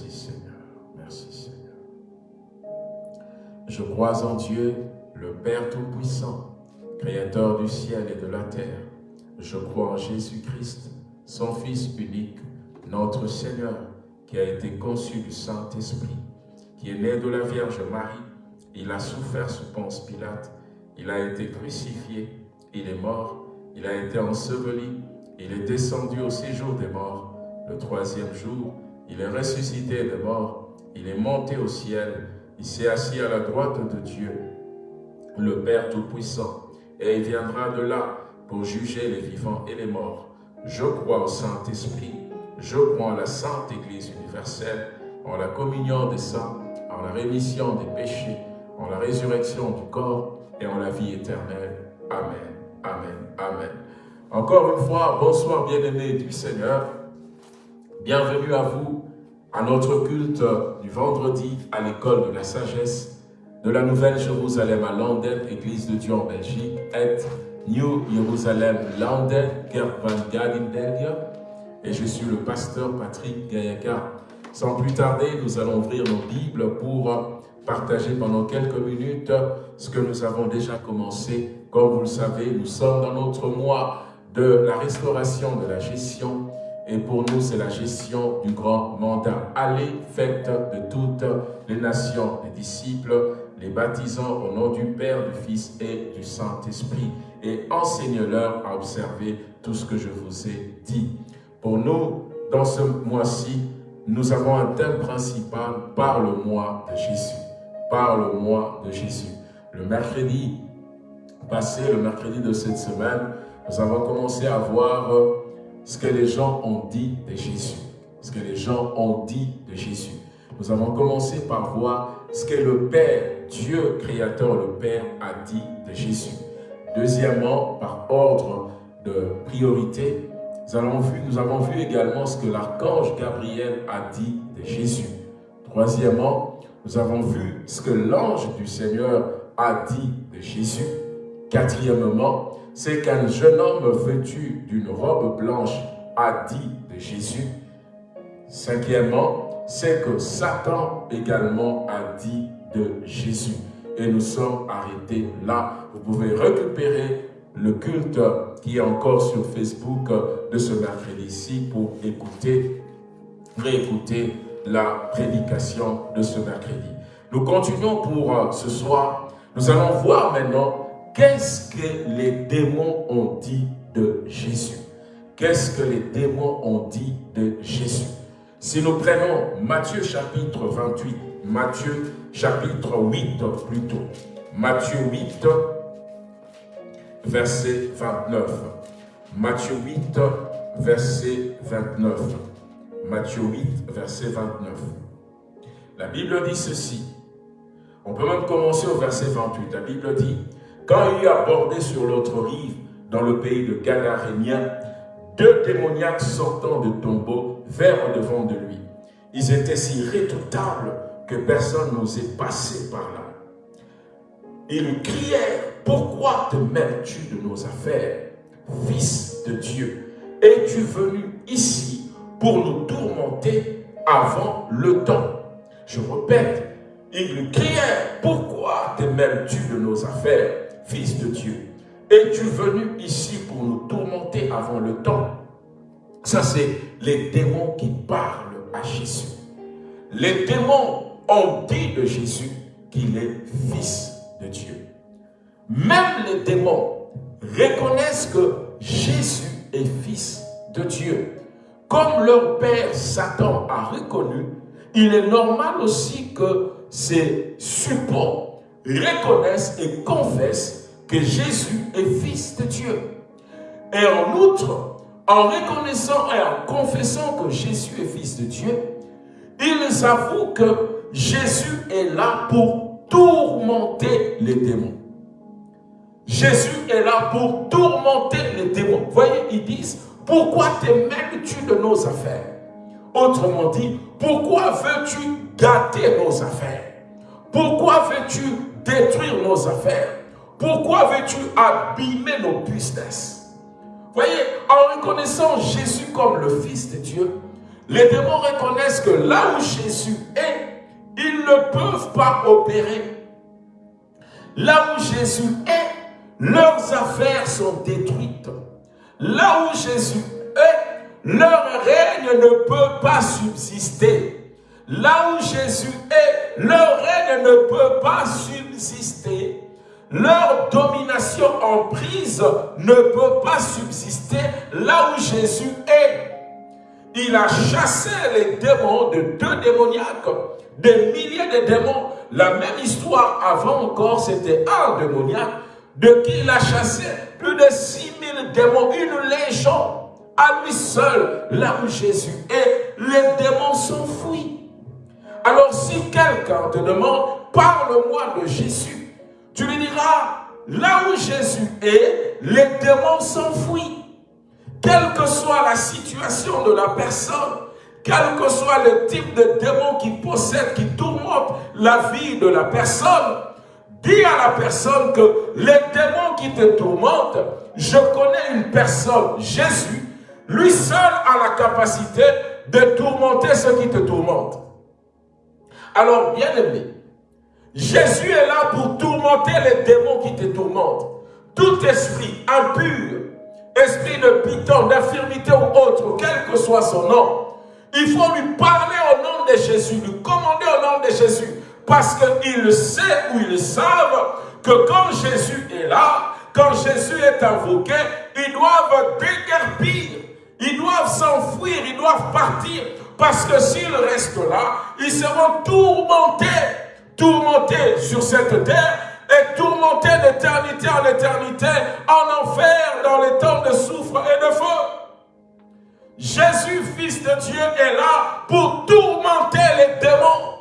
Merci Seigneur, merci Seigneur. Je crois en Dieu, le Père Tout-Puissant, Créateur du ciel et de la terre. Je crois en Jésus-Christ, son Fils unique, notre Seigneur, qui a été conçu du Saint-Esprit, qui est né de la Vierge Marie. Il a souffert sous Ponce Pilate, il a été crucifié, il est mort, il a été enseveli, il est descendu au séjour des morts. Le troisième jour, il est ressuscité des morts, il est monté au ciel, il s'est assis à la droite de Dieu, le Père Tout-Puissant, et il viendra de là pour juger les vivants et les morts. Je crois au Saint-Esprit, je crois en la Sainte Église universelle, en la communion des saints, en la rémission des péchés, en la résurrection du corps et en la vie éternelle. Amen, Amen, Amen. Encore une fois, bonsoir bien-aimés du Seigneur. Bienvenue à vous à notre culte du vendredi à l'école de la sagesse de la Nouvelle Jérusalem à Londres, Église de Dieu en Belgique, et New Jerusalem London, Kerk van et je suis le pasteur Patrick Gayaka. Sans plus tarder, nous allons ouvrir nos Bibles pour partager pendant quelques minutes ce que nous avons déjà commencé. Comme vous le savez, nous sommes dans notre mois de la restauration de la gestion et pour nous, c'est la gestion du grand mandat. Allez, faites de toutes les nations les disciples, les baptisant au nom du Père, du Fils et du Saint-Esprit et enseigne-leur à observer tout ce que je vous ai dit. Pour nous, dans ce mois-ci, nous avons un thème principal, par le mois de Jésus. Par le mois de Jésus. Le mercredi passé, le mercredi de cette semaine, nous avons commencé à voir ce que les gens ont dit de Jésus. Ce que les gens ont dit de Jésus. Nous avons commencé par voir ce que le Père, Dieu créateur, le Père, a dit de Jésus. Deuxièmement, par ordre de priorité, nous avons, vu, nous avons vu également ce que l'archange Gabriel a dit de Jésus. Troisièmement, nous avons vu ce que l'ange du Seigneur a dit de Jésus. Quatrièmement, c'est qu'un jeune homme vêtu d'une robe blanche a dit de Jésus. Cinquièmement, c'est que Satan également a dit de Jésus. Et nous sommes arrêtés là. Vous pouvez récupérer le culte qui est encore sur Facebook de ce mercredi-ci pour écouter, réécouter la prédication de ce mercredi. Nous continuons pour euh, ce soir. Nous allons voir maintenant qu'est-ce que les démons ont dit de Jésus? Qu'est-ce que les démons ont dit de Jésus? Si nous prenons Matthieu chapitre 28, Matthieu chapitre 8 plutôt, Matthieu 8, verset 29. Matthieu 8, verset 29. Matthieu 8, verset 29. La Bible dit ceci. On peut même commencer au verset 28. La Bible dit, quand il eut abordé sur l'autre rive, dans le pays de Gadarénien, deux démoniaques sortant de tombeau vinrent devant de lui. Ils étaient si redoutables que personne n'osait passer par là. Ils crièrent pourquoi te mêles-tu de nos affaires, Fils de Dieu? Es-tu venu ici pour nous tourmenter avant le temps Je répète, il criait, pourquoi te mêles-tu de nos affaires, Fils de Dieu Es-tu venu ici pour nous tourmenter avant le temps? Ça, c'est les démons qui parlent à Jésus. Les démons ont dit de Jésus qu'il est Fils de Dieu. Même les démons reconnaissent que Jésus est fils de Dieu. Comme leur père Satan a reconnu, il est normal aussi que ces supports reconnaissent et confessent que Jésus est fils de Dieu. Et en outre, en reconnaissant et en confessant que Jésus est fils de Dieu, ils avouent que Jésus est là pour tourmenter les démons. Jésus est là pour tourmenter les démons. Voyez, ils disent, pourquoi te mêles-tu de nos affaires? Autrement dit, pourquoi veux-tu gâter nos affaires? Pourquoi veux-tu détruire nos affaires? Pourquoi veux-tu abîmer nos business Voyez, en reconnaissant Jésus comme le Fils de Dieu, les démons reconnaissent que là où Jésus est, ils ne peuvent pas opérer. Là où Jésus est, leurs affaires sont détruites. Là où Jésus est, leur règne ne peut pas subsister. Là où Jésus est, leur règne ne peut pas subsister. Leur domination en prise ne peut pas subsister là où Jésus est. Il a chassé les démons de deux démoniaques, des milliers de démons. La même histoire avant encore, c'était un démoniaque de qui il a chassé plus de 6000 démons, une légion à lui seul, là où Jésus est, les démons s'enfuient. Alors si quelqu'un te demande, parle-moi de Jésus, tu lui diras, là où Jésus est, les démons s'enfuient. Quelle que soit la situation de la personne, quel que soit le type de démon qui possède, qui tourmente la vie de la personne, dis à la personne que les démons qui te tourmentent, je connais une personne, Jésus, lui seul a la capacité de tourmenter ceux qui te tourmentent. Alors, bien aimé, Jésus est là pour tourmenter les démons qui te tourmentent. Tout esprit impur, esprit de piton, d'infirmité ou autre, quel que soit son nom, il faut lui parler au nom de Jésus, lui commander au nom de Jésus. Parce qu'il sait ou ils savent que quand Jésus est là, quand Jésus est invoqué, ils doivent déguerpir, ils doivent s'enfuir, ils doivent partir. Parce que s'ils restent là, ils seront tourmentés, tourmentés sur cette terre et tourmentés d'éternité en éternité, en enfer, dans les temps de souffre et de feu. Jésus, Fils de Dieu, est là pour tourmenter les démons.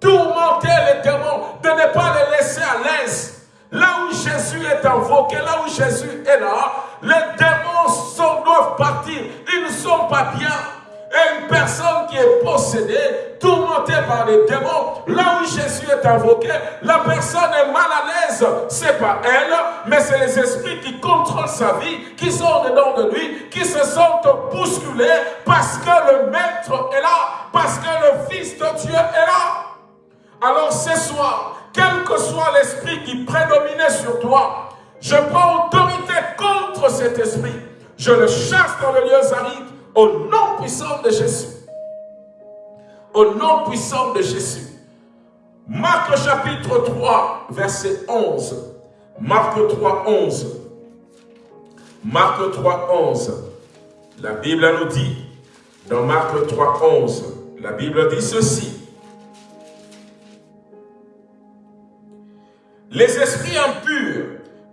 Tourmenter les démons, de ne pas les laisser à l'aise. Là où Jésus est invoqué, là où Jésus est là, les démons sont, doivent partir. Ils ne sont pas bien. Et une personne qui est possédée, tourmentée par les démons, là où Jésus est invoqué, la personne est mal à l'aise. C'est pas elle, mais c'est les esprits qui contrôlent sa vie, qui sont dedans de lui, qui se sentent bousculés parce que le Maître est là, parce que le Fils de Dieu est là. Alors ce soir, quel que soit l'esprit qui prédominait sur toi, je prends autorité contre cet esprit. Je le chasse dans le lieu aride au nom puissant de Jésus. Au nom puissant de Jésus. Marc chapitre 3, verset 11. Marc 3, 11. Marc 3, 11. La Bible nous dit, dans Marc 3, 11, la Bible dit ceci. Les esprits impurs,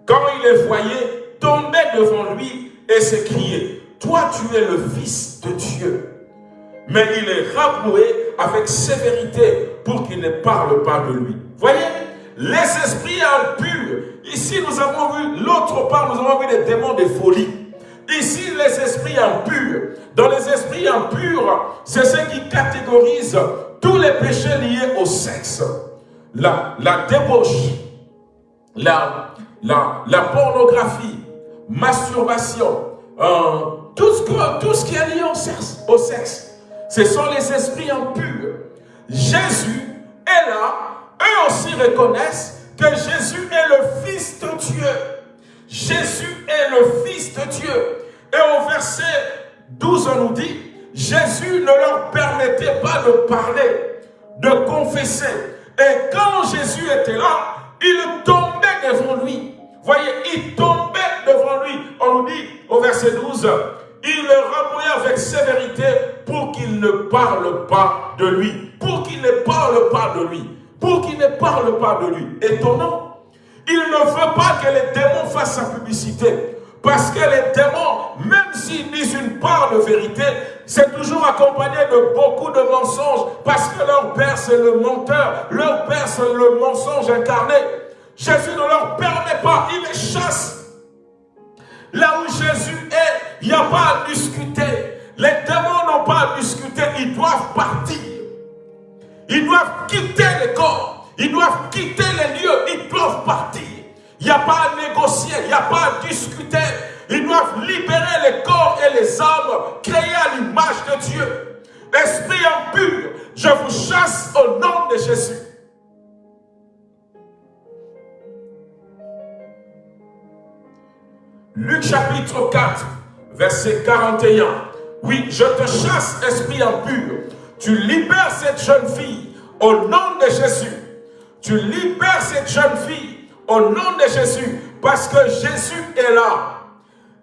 quand il les voyait, tombaient devant lui et s'écriaient, toi tu es le Fils de Dieu. Mais il est rabroué avec sévérité pour qu'il ne parle pas de lui. Voyez, les esprits impurs. Ici, nous avons vu, l'autre part, nous avons vu les démons de folie. Ici, les esprits impurs. Dans les esprits impurs, c'est ceux qui catégorisent tous les péchés liés au sexe. La, la débauche, la, la, la pornographie, masturbation, euh, tout, ce qui est lié au sexe. Au sexe. Ce sont les esprits impurs. Jésus est là. Eux aussi reconnaissent que Jésus est le Fils de Dieu. Jésus est le Fils de Dieu. Et au verset 12, on nous dit, Jésus ne leur permettait pas de parler, de confesser. Et quand Jésus était là, il tombait devant lui. Voyez, il tombait devant lui. On nous dit au verset 12, il le rabouillait avec sévérité pour qu'il ne parle pas de lui. Pour qu'il ne parle pas de lui. Pour qu'il ne parle pas de lui. Étonnant. Il ne veut pas que les démons fassent sa publicité. Parce que les démons, même s'ils disent une part de vérité, c'est toujours accompagné de beaucoup de mensonges. Parce que leur père, c'est le menteur. Leur père, c'est le mensonge incarné. Jésus ne leur permet pas. Il les chasse. Là où Jésus est, il n'y a pas à discuter. Les démons n'ont pas à discuter, ils doivent partir. Ils doivent quitter le corps. Ils doivent quitter les lieux, ils doivent partir. Il n'y a pas à négocier, il n'y a pas à discuter. Ils doivent libérer les corps et les âmes créés à l'image de Dieu. Esprit impur, je vous chasse au nom de Jésus. Luc chapitre 4, verset 41. Oui, je te chasse, esprit impur. Tu libères cette jeune fille au nom de Jésus. Tu libères cette jeune fille au nom de Jésus parce que Jésus est là.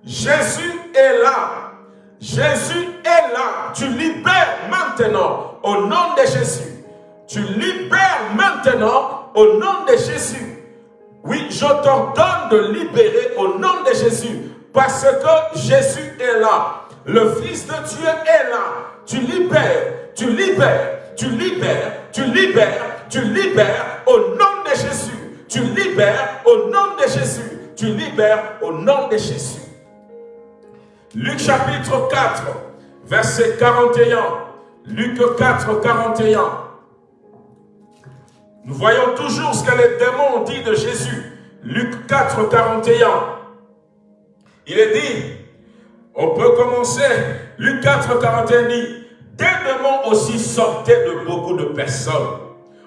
Jésus est là. Jésus est là. Tu libères maintenant au nom de Jésus. Tu libères maintenant au nom de Jésus. Oui, je t'ordonne de libérer au nom de Jésus parce que Jésus est là. le Fils de Dieu est là, tu libères, tu libères, tu libères, tu libères, tu libères au nom de Jésus. Tu libères au nom de Jésus. Tu libères au nom de Jésus. Luc chapitre 4, verset 41. Luc 4, 41. Nous voyons toujours ce que les démons ont dit de Jésus. Luc 4, 41. Il est dit, on peut commencer, Luc 4, 41 dit, des démons aussi sortaient de beaucoup de personnes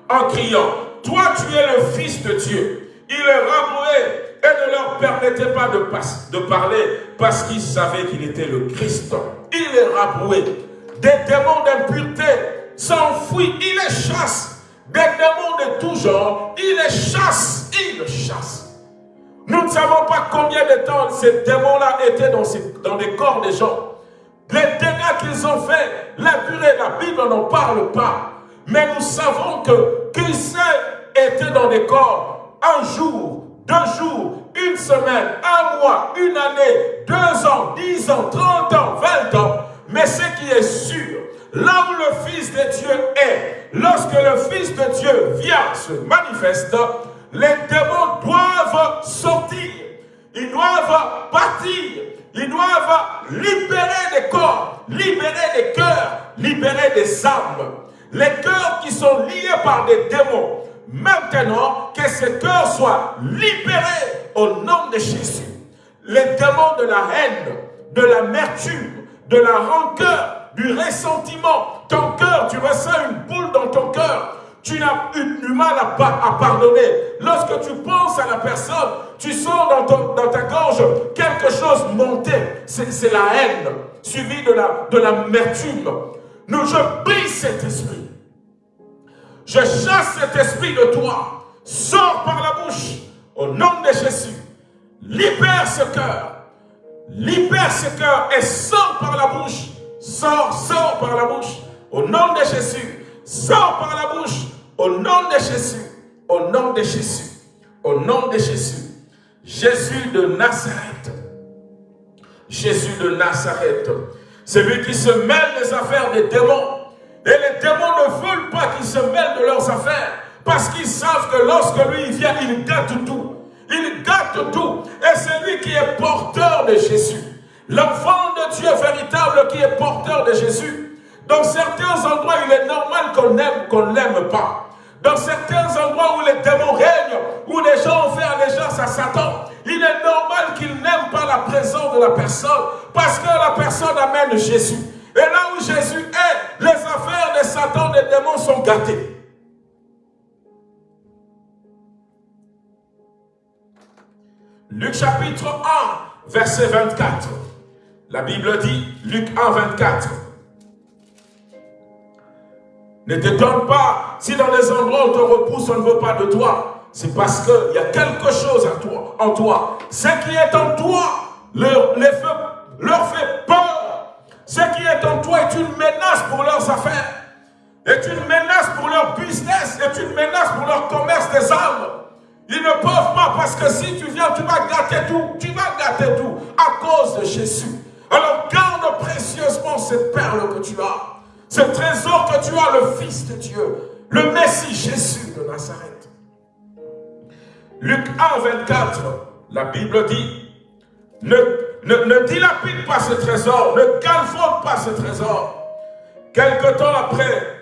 en criant, toi tu es le Fils de Dieu. Il les rabrouait et ne leur permettait pas de, parler parce qu'ils savaient qu'il était le Christ. Il les rabrouait. Des démons d'impureté s'enfuient, il les chasse. Des démons de tout genre, il les chasse, il les chasse. Nous ne savons pas combien de temps ces démons-là étaient dans, les corps des gens. Les dégâts qu'ils ont fait, la durée, la Bible n'en parle pas. Mais nous savons que Christ était dans des corps un jour, deux jours, une semaine, un mois, une année, deux ans, dix ans, trente ans, vingt ans. Mais ce qui est sûr, là où le Fils de Dieu est, lorsque le Fils de Dieu vient se manifeste, les démons doivent sortir, ils doivent partir, ils doivent libérer des corps, libérer des cœurs, libérer des âmes. Les cœurs qui sont liés par des démons. Maintenant, que ces cœurs soient libérés au nom de Jésus. Les démons de la haine, de l'amertume, de la rancœur, du ressentiment. Ton cœur, tu ressens une boule dans ton cœur. Tu n'as du mal à, pardonner. Lorsque tu penses à la personne, tu sens dans, ta gorge quelque chose monter. C'est la haine, suivie de l'amertume. La, nous, je brise cet esprit. Je chasse cet esprit de toi. Sors par la bouche au nom de Jésus. Libère ce cœur. Libère ce cœur et sors par la bouche. Sors, sors par la bouche au nom de Jésus. Sors par la bouche au nom de Jésus. Au nom de Jésus. Au nom de Jésus. Jésus de Nazareth. Jésus de Nazareth. C'est lui qui se mêle des affaires des démons. Et les démons ne veulent pas qu'ils se mêlent de leurs affaires. Parce qu'ils savent que lorsque lui vient, il gâte tout. Il gâte tout. Et c'est lui qui est porteur de Jésus. L'enfant de Dieu véritable qui est porteur de Jésus. Dans certains endroits, il est normal qu'on aime, qu'on ne l'aime pas. Dans certains endroits où les démons règnent, où les gens ont fait allégeance à Satan, il est normal qu'il n'aime pas la présence de la personne parce que la personne amène Jésus. Et là où Jésus est, les affaires de Satan, des démons sont gâtées. Luc chapitre 1, verset 24. La Bible dit, Luc 1, 24. Ne te donne pas, si dans les endroits où on te repousse, on ne veut pas de toi, c'est parce qu'il y a quelque chose en toi, en toi. Ce qui est en toi leur, les fait, leur fait peur. Ce qui est en toi est une menace pour leurs affaires, est une menace pour leur business, est une menace pour leur commerce des âmes. Ils ne peuvent pas parce que si tu viens, tu vas gâter tout. Tu vas gâter tout à cause de Jésus. Alors garde précieusement cette perle que tu as. Ce trésor que tu as, le Fils de Dieu, le Messie Jésus de Nazareth. Luc 1, 24, la Bible dit, ne, ne, ne dilapide pas ce trésor, ne calfonne pas ce trésor. Quelque temps après,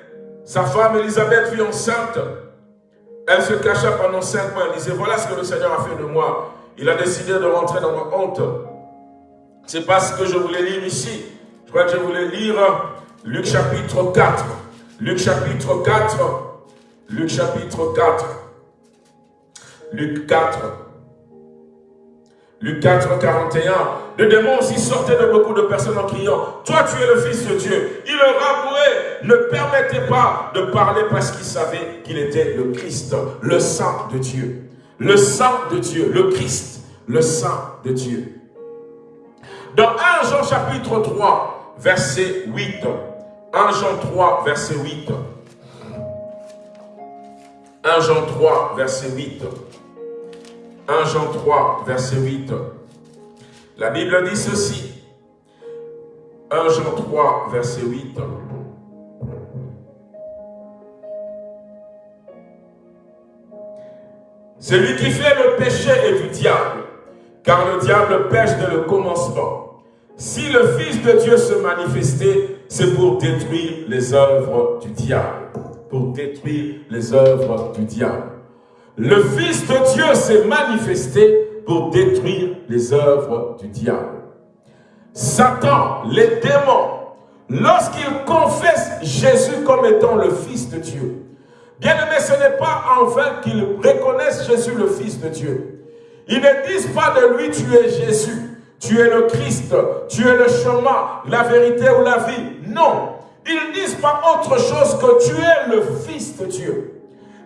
sa femme Elisabeth fut enceinte. Elle se cacha pendant cinq mois. Elle disait, voilà ce que le Seigneur a fait de moi. Il a décidé de rentrer dans ma honte. C'est pas ce que je voulais lire ici. Je crois que je voulais lire Luc chapitre 4. Luc chapitre 4. Luc chapitre 4. Luc 4. Luc 4, 41. Le démon aussi sortait de beaucoup de personnes en criant, toi tu es le Fils de Dieu. Il le rabouait, ne permettait pas de parler parce qu'il savait qu'il était le Christ, le Saint de Dieu. Le Saint de Dieu, le Christ, le Saint de Dieu. Dans 1 Jean chapitre 3, verset 8, 1 Jean 3, verset 8. 1 Jean 3, verset 8. 1 Jean 3, verset 8. La Bible dit ceci. 1 Jean 3, verset 8. Celui qui fait le péché est du diable, car le diable pêche dès le commencement. Si le Fils de Dieu se manifestait, c'est pour détruire les œuvres du diable. Pour détruire les œuvres du diable. Le Fils de Dieu s'est manifesté pour détruire les œuvres du diable. Satan, les démons, lorsqu'ils confessent Jésus comme étant le Fils de Dieu, bien aimé, ce n'est pas en vain qu'ils reconnaissent Jésus le Fils de Dieu. Ils ne disent pas de lui, tu es Jésus, tu es le Christ, tu es le chemin, la vérité ou la vie. Non, ils ne disent pas autre chose que tu es le Fils de Dieu.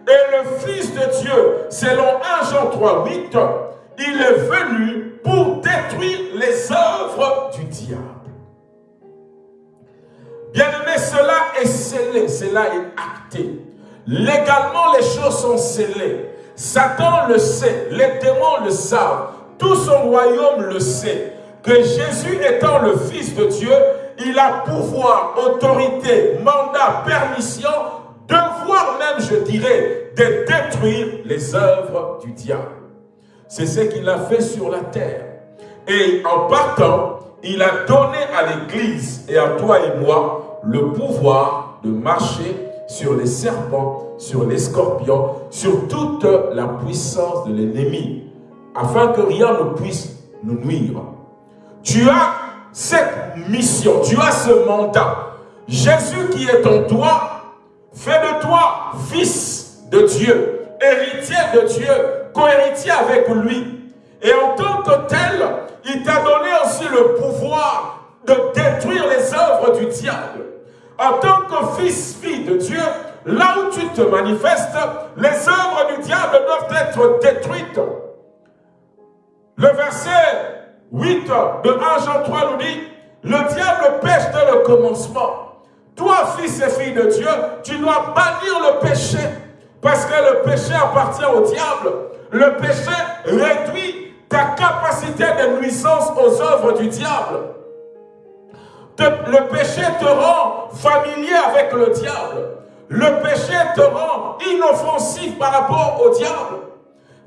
Et le Fils de Dieu, selon 1 Jean 3, 8, il est venu pour détruire les œuvres du diable. Bien aimé, cela est scellé, cela est acté. Légalement, les choses sont scellées. Satan le sait, les démons le savent, tout son royaume le sait. Que Jésus étant le Fils de Dieu, il a pouvoir, autorité, mandat, permission, devoir même, je dirais, de détruire les œuvres du diable. C'est ce qu'il a fait sur la terre. Et en partant, il a donné à l'Église et à toi et moi le pouvoir de marcher sur les serpents, sur les scorpions, sur toute la puissance de l'ennemi, afin que rien ne puisse nous nuire. Tu as cette mission, tu as ce mandat. Jésus qui est en toi, fait de toi fils de Dieu, héritier de Dieu, co-héritier avec lui. Et en tant que tel, il t'a donné aussi le pouvoir de détruire les œuvres du diable. En tant que fils, fille de Dieu, là où tu te manifestes, les œuvres du diable doivent être détruites. Le verset 8 de 1 Jean 3 nous dit, le diable pêche dès le commencement. Toi, fils et fille de Dieu, tu dois bannir le péché. Parce que le péché appartient au diable. Le péché réduit ta capacité de nuisance aux œuvres du diable. Le péché te rend familier avec le diable. Le péché te rend inoffensif par rapport au diable.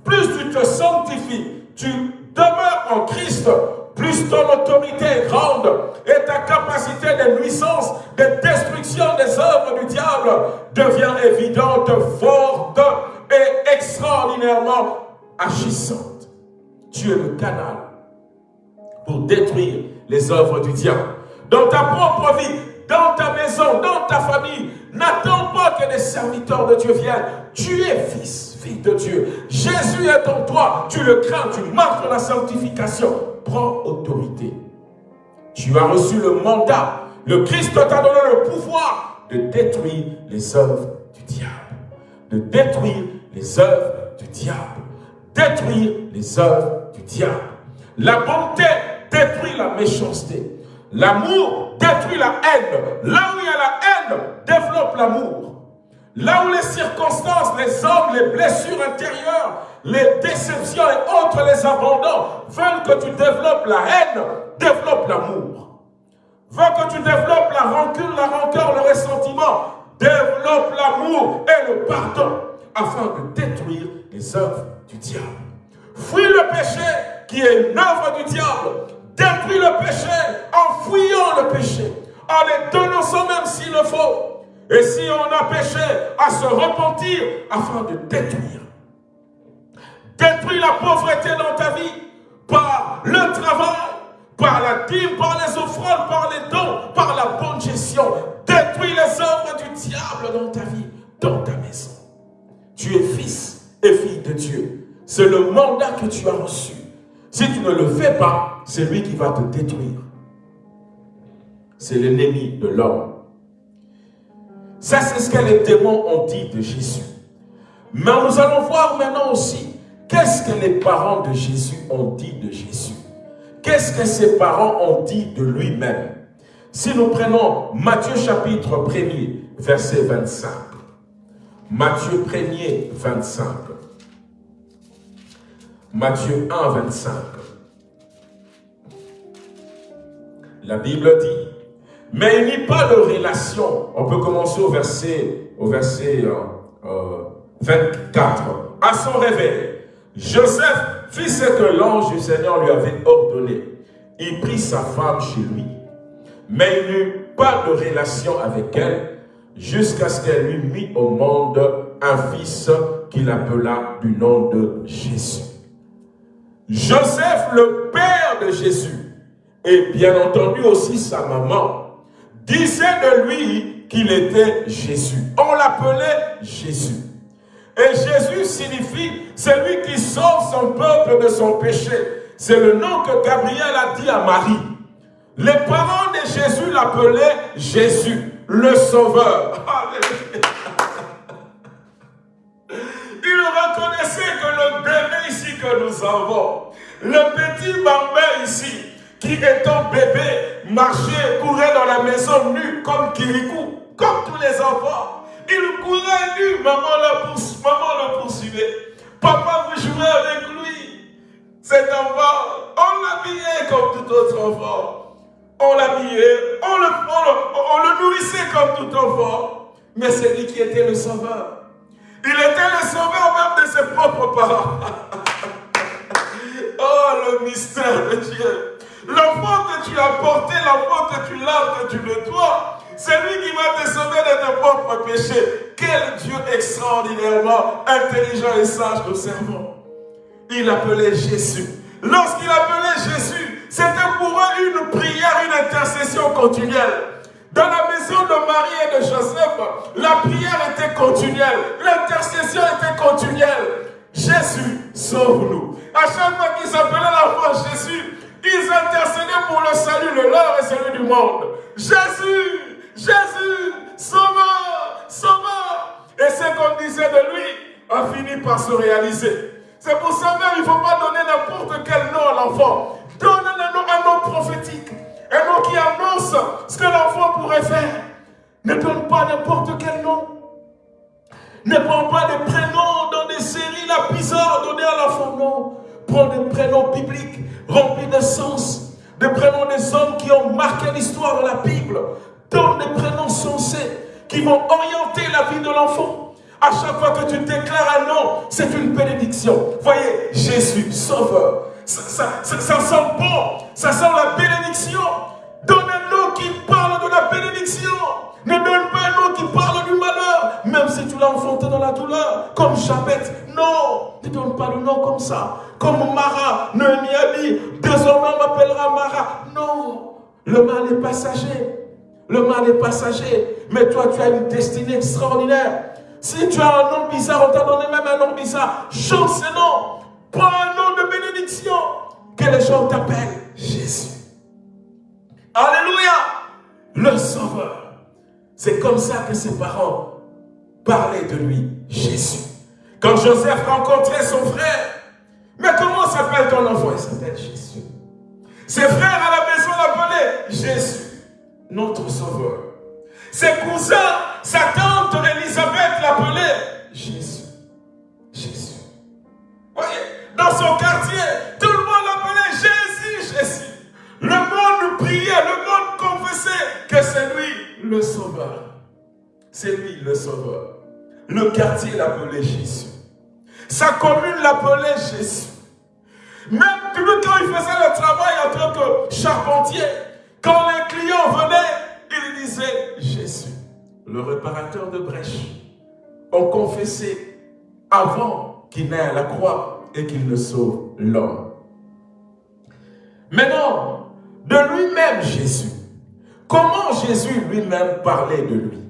Plus tu te sanctifies, tu demeures en Christ, plus ton autorité est grande et ta capacité de nuisance, de destruction des œuvres du diable devient évidente, forte et extraordinairement agissante. Tu es le canal pour détruire les œuvres du diable. Dans ta propre vie, dans ta maison, dans ta famille, n'attends pas que les serviteurs de Dieu viennent. Tu es fils, fille de Dieu. Jésus est en toi. Tu le crains, tu marches dans la sanctification. Prends autorité. Tu as reçu le mandat. Le Christ t'a donné le pouvoir de détruire les œuvres du diable. De détruire les œuvres du diable. Détruire les œuvres du diable. La bonté détruit la méchanceté. L'amour détruit la haine. Là où il y a la haine, développe l'amour. Là où les circonstances, les hommes, les blessures intérieures, les déceptions et autres, les abandons, veulent que tu développes la haine, développe l'amour. Veulent que tu développes la rancune, la rancœur, le ressentiment, développe l'amour et le pardon, afin de détruire les œuvres du diable. Fuis le péché qui est une œuvre du diable. Détruis le péché en fuyant le péché, en les dénonçant même s'il le faut. Et si on a péché, à se repentir afin de détruire. Détruis la pauvreté dans ta vie par le travail, par la dîme, par les offrandes, par les dons, par la bonne gestion. Détruis les œuvres du diable dans ta vie, dans ta maison. Tu es fils et fille de Dieu. C'est le mandat que tu as reçu. Si tu ne le fais pas, c'est lui qui va te détruire. C'est l'ennemi de l'homme. Ça, c'est ce que les démons ont dit de Jésus. Mais nous allons voir maintenant aussi qu'est-ce que les parents de Jésus ont dit de Jésus? Qu'est-ce que ses parents ont dit de lui-même? Si nous prenons Matthieu chapitre 1er, verset 25. Matthieu 1er, 25. Matthieu 1, 25. La Bible dit, Mais il n'y a pas de relation. On peut commencer au verset, au verset 24. Euh, à son réveil, Joseph fit ce que l'ange du Seigneur lui avait ordonné. Il prit sa femme chez lui. Mais il n'eut pas de relation avec elle jusqu'à ce qu'elle lui mit au monde un fils qu'il appela du nom de Jésus. Joseph, le père de Jésus, et bien entendu aussi sa maman, disait de lui qu'il était Jésus. On l'appelait Jésus. Et Jésus signifie celui qui sauve son peuple de son péché. C'est le nom que Gabriel a dit à Marie. Les parents de Jésus l'appelaient Jésus, le Sauveur. Il reconnaissait que le bébé ici que nous avons, le petit bambin ici, qui étant bébé, marchait, courait dans la maison nu comme Kirikou, comme tous les enfants. Il courait nu, maman le, poursuivait. Papa vous jouez avec lui. Cet enfant, on l'habillait comme tout autre enfant. On l'habillait, on le nourrissait comme tout enfant. Mais c'est lui qui était le sauveur. Il était le sauveur même de ses propres parents. oh, le mystère de Dieu. L'enfant que tu as porté, l'enfant que tu laves, que tu le dois, c'est lui qui va te sauver de tes propres péchés. Quel Dieu extraordinairement intelligent et sage nous servons. Il appelait Jésus. Lorsqu'il appelait Jésus, c'était pour eux une prière, une intercession continuelle. Dans la maison de Marie et de Joseph, la prière était continuelle, l'intercession était continuelle. Jésus, sauve-nous. À chaque fois qu'ils appelaient l'enfant Jésus, ils intercédaient pour le salut, le leur et celui du monde. Jésus, Jésus, sauveur, sauveur. Et ce qu'on disait de lui a fini par se réaliser. C'est pour ça même, il ne faut pas donner n'importe quel nom à l'enfant. Donne un nom, un nom prophétique. Un nom qui annonce ce que l'enfant pourrait faire. Ne donne pas n'importe quel nom. Ne prends pas des prénoms dans des séries la bizarre donner à l'enfant. Non. Prends des prénoms bibliques remplis de sens. Des prénoms des hommes qui ont marqué l'histoire de la Bible. Donne des prénoms sensés qui vont orienter la vie de l'enfant. À chaque fois que tu déclares un nom, c'est une bénédiction. Voyez, Jésus, Sauveur, ça, sent bon, ça sent la bénédiction. Donne un nom qui parle de la bénédiction. Ne donne nom qui parle du malheur, même si tu l'as enfanté dans la douleur, comme Jabet. Non, ne donne pas le nom comme ça. Comme Mara, Noémie désormais on m'appellera Mara. Non, le mal est passager. Le mal est passager. Mais toi, tu as une destinée extraordinaire. Si tu as un nom bizarre, on t'a donné même un nom bizarre. Change ce nom. Prends un nom de bénédiction. Que les gens t'appellent Jésus. Comme ça que ses parents parlaient de lui, Jésus. Quand Joseph rencontrait son frère, mais comment s'appelle ton enfant? Il s'appelle Jésus. Ses frères à la maison l'appelaient Jésus, notre Sauveur. Ses cousins, sa tante Elisabeth l'appelait Jésus. Jésus. Voyez, dans son quartier, tout le monde l'appelait Jésus, Jésus. Le monde priait, le monde confessait que c'est lui le sauveur. C'est lui le sauveur. Le quartier l'appelait Jésus. Sa commune l'appelait Jésus. Même quand il faisait le travail en tant que charpentier, quand les clients venaient, il disait Jésus, le réparateur de brèches. On confessait avant qu'il n'aille à la croix et qu'il ne sauve l'homme. Maintenant, de lui-même Jésus. Comment Jésus lui-même parlait de lui?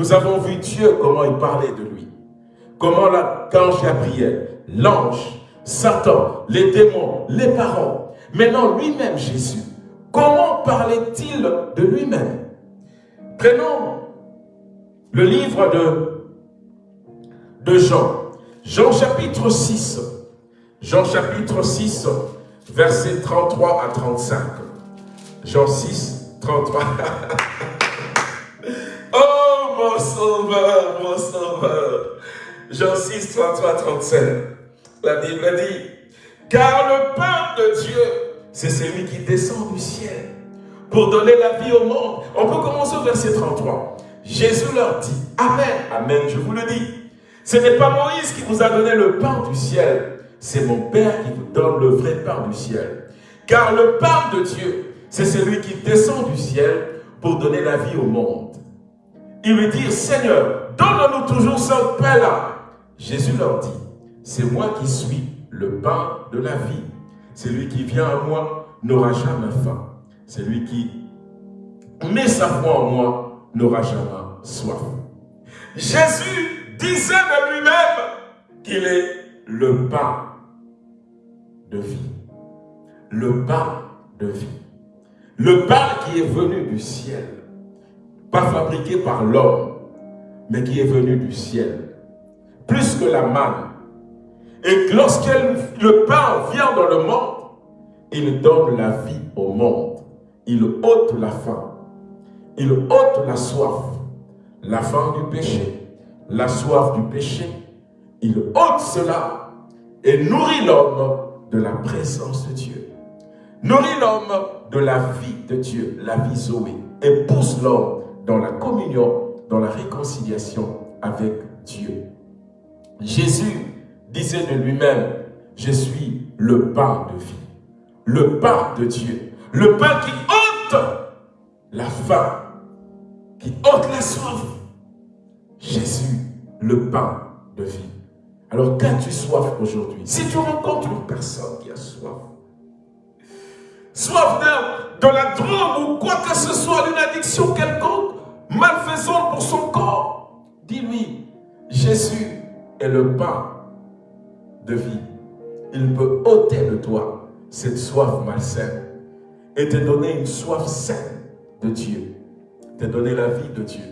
Nous avons vu Dieu comment il parlait de lui. Comment l'ange Gabriel, l'ange, Satan, les démons, les parents. Maintenant, lui-même Jésus. Comment parlait-il de lui-même? Prenons le livre de, de Jean. Jean chapitre 6. Jean chapitre 6, versets 33 à 35. Jean 6, 33. mon sauveur, mon sauveur. Jean 6, 33, 35. La Bible dit, car le pain de Dieu, c'est celui qui descend du ciel pour donner la vie au monde. On peut commencer au verset 33. Jésus leur dit, Amen, Amen, je vous le dis. Ce n'est pas Moïse qui vous a donné le pain du ciel, c'est mon Père qui vous donne le vrai pain du ciel. Car le pain de Dieu, c'est celui qui descend du ciel pour donner la vie au monde. Ils lui dirent, Seigneur, donne-nous toujours ce pain-là. Jésus leur dit, c'est moi qui suis le pain de la vie. Celui qui vient à moi n'aura jamais faim. Celui qui met sa foi en moi n'aura jamais soif. Jésus disait de lui-même qu'il est le pain de vie. Le pain de vie. Le pain qui est venu du ciel. Pas fabriqué par l'homme, mais qui est venu du ciel. Plus que la manne. Et lorsque le pain vient dans le monde, il donne la vie au monde. Il ôte la faim. Il ôte la soif. La faim du péché. La soif du péché. Il ôte cela et nourrit l'homme de la présence de Dieu. Nourrit l'homme de la vie de Dieu, la vie Zoé. Et pousse l'homme dans la communion, dans la réconciliation avec Dieu. Jésus disait de lui-même, je suis le pain de vie, le pain de Dieu, le pain qui ôte la faim, qui ôte la soif. Jésus, le pain de vie. Alors, qu'as-tu soif aujourd'hui Si tu rencontres une personne qui a soif, soif de, de la drogue ou quoi que ce soit, d'une addiction quelconque, malfaisante pour son corps, dis-lui, Jésus est le pain de vie. Il peut ôter de toi cette soif malsaine et te donner une soif saine de Dieu. Te donner la vie de Dieu.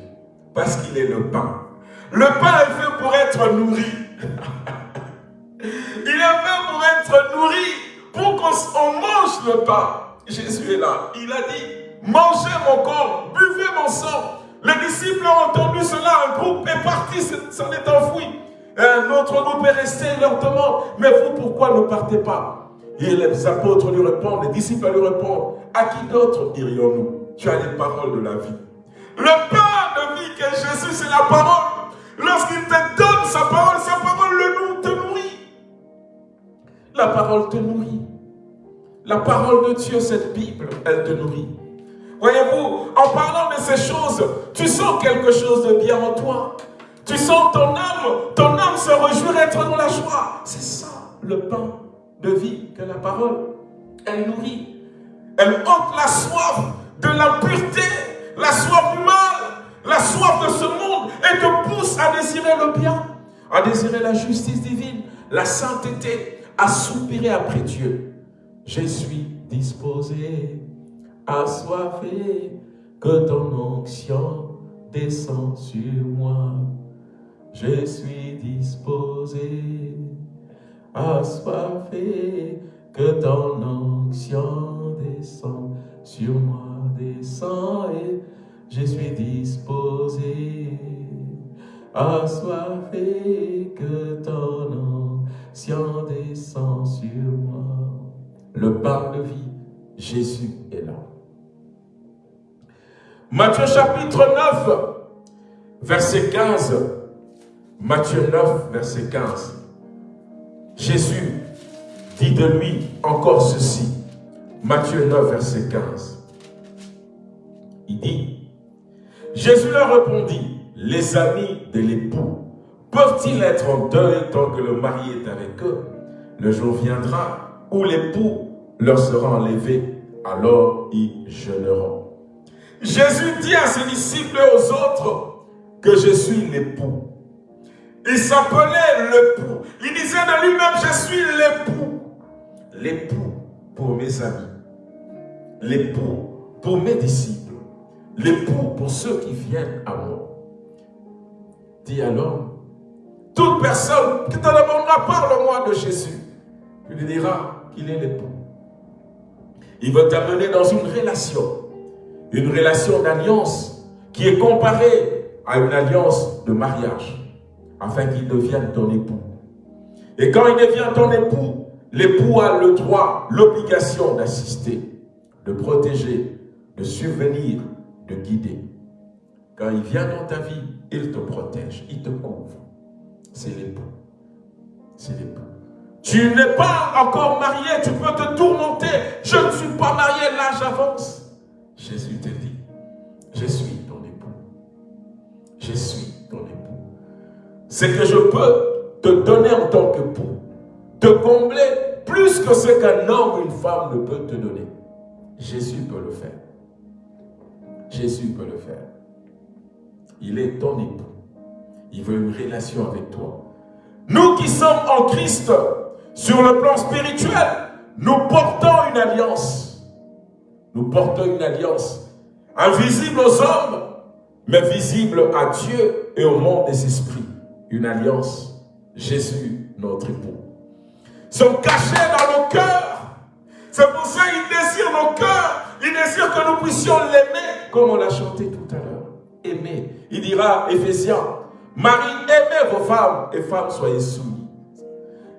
Parce qu'il est le pain. Le pain est fait pour être nourri. Il est fait pour être nourri, pour qu'on mange le pain. Jésus est là. Il a dit, mangez mon corps, buvez mon sang. Les disciples ont entendu cela, un groupe est parti, s'en est enfoui. Un autre groupe est resté, leur demande, mais vous pourquoi ne partez pas? Et les apôtres lui répondent, les disciples lui répondent, à qui d'autre dirions-nous Tu as les paroles de la vie. Le pain de vie que Jésus, c'est la parole. Lorsqu'il te donne sa parole, sa parole le te nourrit. La parole te nourrit. La parole de Dieu, cette Bible, elle te nourrit. Voyez-vous, en parlant de ces choses, tu sens quelque chose de bien en toi. Tu sens ton âme, ton âme se réjouir être dans la joie. C'est ça, le pain de vie que la parole, elle nourrit. Elle ôte la soif de l'impureté, la soif du mal, la soif de ce monde et te pousse à désirer le bien, à désirer la justice divine, la sainteté, à soupirer après Dieu. Je suis disposé, assoiffé, que ton onction descend sur moi je suis disposé, assoiffé, que ton onction descend sur moi, descend et je suis disposé, assoiffé, que ton onction descend sur moi. Le pain de vie, Jésus est là. Matthieu chapitre 9, verset 15 Matthieu 9, verset 15. Jésus dit de lui encore ceci. Matthieu 9, verset 15. Il dit, Jésus leur répondit, les amis de l'époux peuvent-ils être en deuil tant que le mari est avec eux? Le jour viendra où l'époux leur sera enlevé, alors ils jeûneront. Jésus dit à ses disciples et aux autres que je suis l'époux. Il s'appelait l'époux. Il disait de lui-même, je suis l'époux. L'époux pour mes amis. L'époux pour mes disciples. L'époux pour ceux qui viennent à moi. Dis alors, toute personne qui te demandera, parle-moi de Jésus. Tu lui diras qu'il est l'époux. Il va t'amener dans une relation. Une relation d'alliance qui est comparée à une alliance de mariage afin qu'il devienne ton époux. Et quand il devient ton époux, l'époux a le droit, l'obligation d'assister, de protéger, de subvenir, de guider. Quand il vient dans ta vie, il te protège, il te couvre. C'est l'époux. C'est l'époux. Tu n'es pas encore marié, tu peux te tourmenter. Je ne suis pas marié, l'âge avance. Jésus te dit, je suis ton époux. Je suis ton époux. C'est que je peux te donner en tant qu'époux, te combler plus que ce qu'un homme ou une femme ne peut te donner. Jésus peut le faire. Jésus peut le faire. Il est ton époux. Il veut une relation avec toi. Nous qui sommes en Christ, sur le plan spirituel, nous portons une alliance. Nous portons une alliance invisible aux hommes, mais visible à Dieu et au monde des esprits. Une alliance. Jésus, notre époux. Sont cachés dans nos cœurs. C'est pour ça qu'il désire nos cœurs. Il désire que nous puissions l'aimer, comme on l'a chanté tout à l'heure. Aimer. Il dira, Éphésiens, Marie, aimez vos femmes, et femmes, soyez soumises.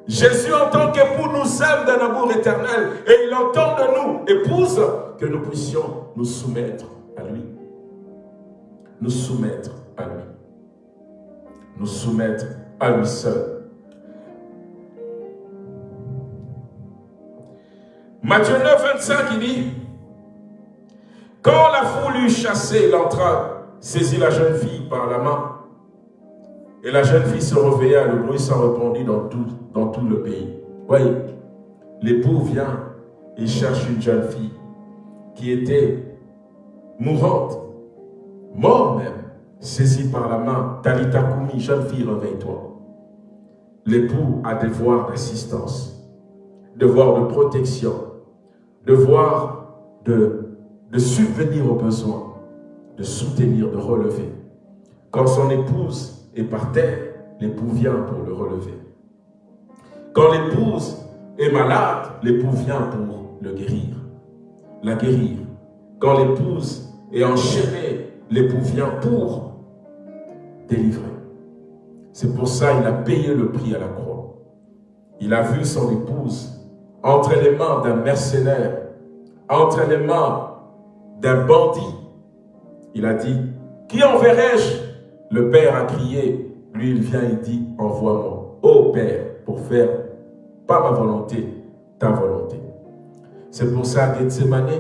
Jésus, en tant qu'époux, nous aime d'un amour éternel, et il entend de nous, épouse, que nous puissions nous soumettre à lui. Nous soumettre à lui. Nous soumettre à lui seul. Matthieu 9, 25, il dit, quand la foule eut chassé, il entra, saisit la jeune fille par la main, et la jeune fille se réveilla, le bruit s'en répandit dans tout, dans tout le pays. Voyez, l'époux vient, il cherche une jeune fille qui était mourante, mort même, saisie par la main. Talita Kumi, jeune fille, réveille-toi. L'époux a devoir d'assistance, devoir de protection, devoir de, de subvenir aux besoins, de soutenir, de relever. Quand son épouse par terre, l'époux vient pour le relever. Quand l'épouse est malade, l'époux vient pour le guérir, la guérir. Quand l'épouse est enchaînée, l'époux vient pour délivrer. C'est pour ça qu'il a payé le prix à la croix. Il a vu son épouse entre les mains d'un mercenaire, entre les mains d'un bandit. Il a dit, qui enverrai-je Le Père a crié, lui il vient et dit, envoie-moi. Ô Père, pour faire pas ma volonté, ta volonté. C'est pour ça Gethsemane,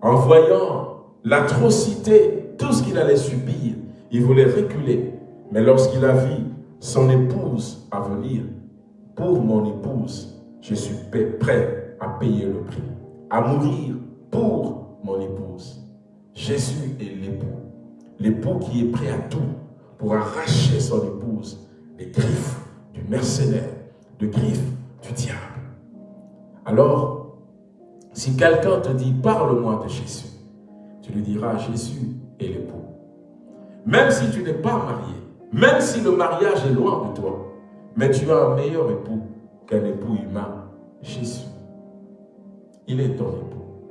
en voyant l'atrocité, tout ce qu'il allait subir, il voulait reculer. Mais lorsqu'il a vu son épouse à venir, pour mon épouse, je suis prêt à payer le prix, à mourir pour mon épouse. Jésus est l'époux, l'époux qui est prêt à tout pour arracher son épouse des griffes du mercenaire, des griffes du diable. Alors, si quelqu'un te dit « parle-moi de Jésus », tu lui diras « Jésus est l'époux ». Même si tu n'es pas marié, même si le mariage est loin de toi, mais tu as un meilleur époux qu'un époux humain, Jésus. Il est ton époux.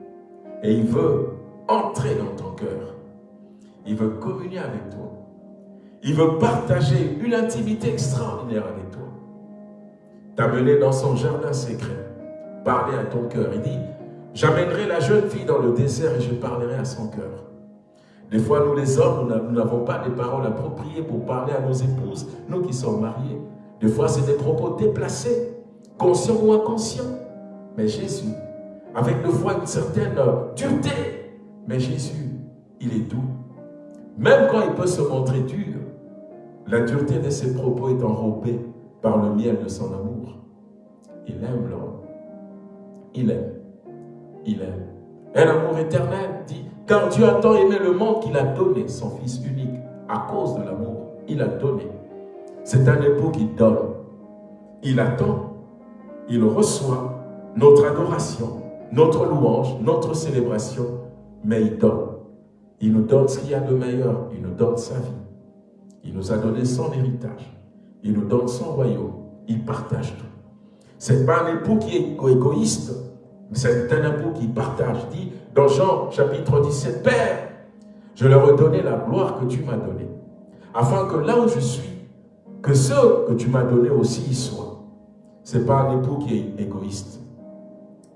Et il veut entrer dans ton cœur. Il veut communier avec toi. Il veut partager une intimité extraordinaire avec toi. T'amener dans son jardin secret. Parler à ton cœur. Il dit, j'amènerai la jeune fille dans le désert et je parlerai à son cœur. Des fois, nous les hommes, nous n'avons pas des paroles appropriées pour parler à nos épouses, nous qui sommes mariés. Des fois, c'est des propos déplacés, conscients ou inconscients. Mais Jésus, avec des fois une certaine dureté, mais Jésus, il est doux. Même quand il peut se montrer dur, la dureté de ses propos est enrobée par le miel de son amour. Il aime l'homme. Il aime. Il aime. Un amour éternel, dit, car Dieu a tant aimé le monde qu'il a donné son Fils unique. À cause de l'amour, il a donné. C'est un époux qui donne. Il attend, il reçoit notre adoration, notre louange, notre célébration, mais il donne. Il nous donne ce qu'il y a de meilleur, il nous donne sa vie. Il nous a donné son héritage. Il nous donne son royaume. Il partage tout. Ce n'est pas un époux qui est égoïste, c'est un époux qui partage. Dit dans Jean chapitre 17, Père, je leur ai donné la gloire que tu m'as donnée, afin que là où je suis, que ceux que tu m'as donnés aussi y soient. Ce n'est pas un époux qui est égoïste.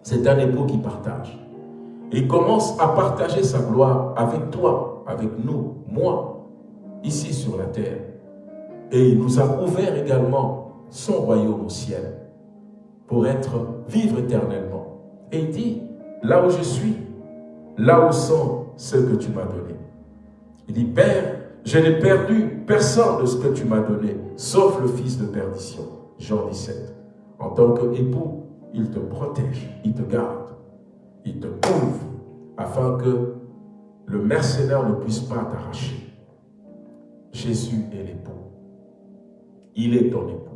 C'est un époux qui partage. Il commence à partager sa gloire avec toi, avec nous, moi, ici sur la terre. Et il nous a ouvert également son royaume au ciel pour être, vivre éternellement. Et il dit, là où je suis, là où sont ceux que tu m'as donnés. Il dit, Père, je n'ai perdu personne de ce que tu m'as donné, sauf le fils de perdition. Jean 17. En tant qu'époux, il te protège, il te garde, il te couvre, afin que le mercenaire ne puisse pas t'arracher. Jésus est l'époux. Il est ton époux.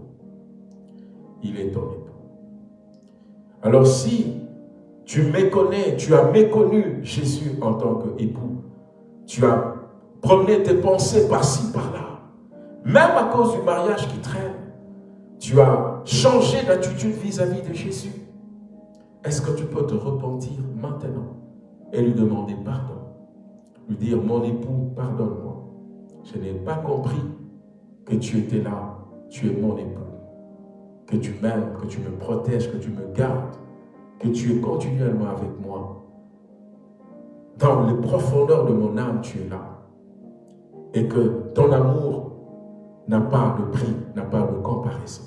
Il est ton époux. Alors si tu méconnais, tu as méconnu Jésus en tant qu'époux, tu as promené tes pensées par-ci, par-là, même à cause du mariage qui traîne, tu as changé d'attitude vis-à-vis de Jésus. Est-ce que tu peux te repentir maintenant et lui demander pardon? Lui dire, mon époux, pardonne-moi. Je n'ai pas compris que tu étais là. Tu es mon époux. Que tu m'aimes, que tu me protèges, que tu me gardes. Que tu es continuellement avec moi. Dans les profondeurs de mon âme, tu es là. Et que ton amour n'a pas de prix, n'a pas de comparaison.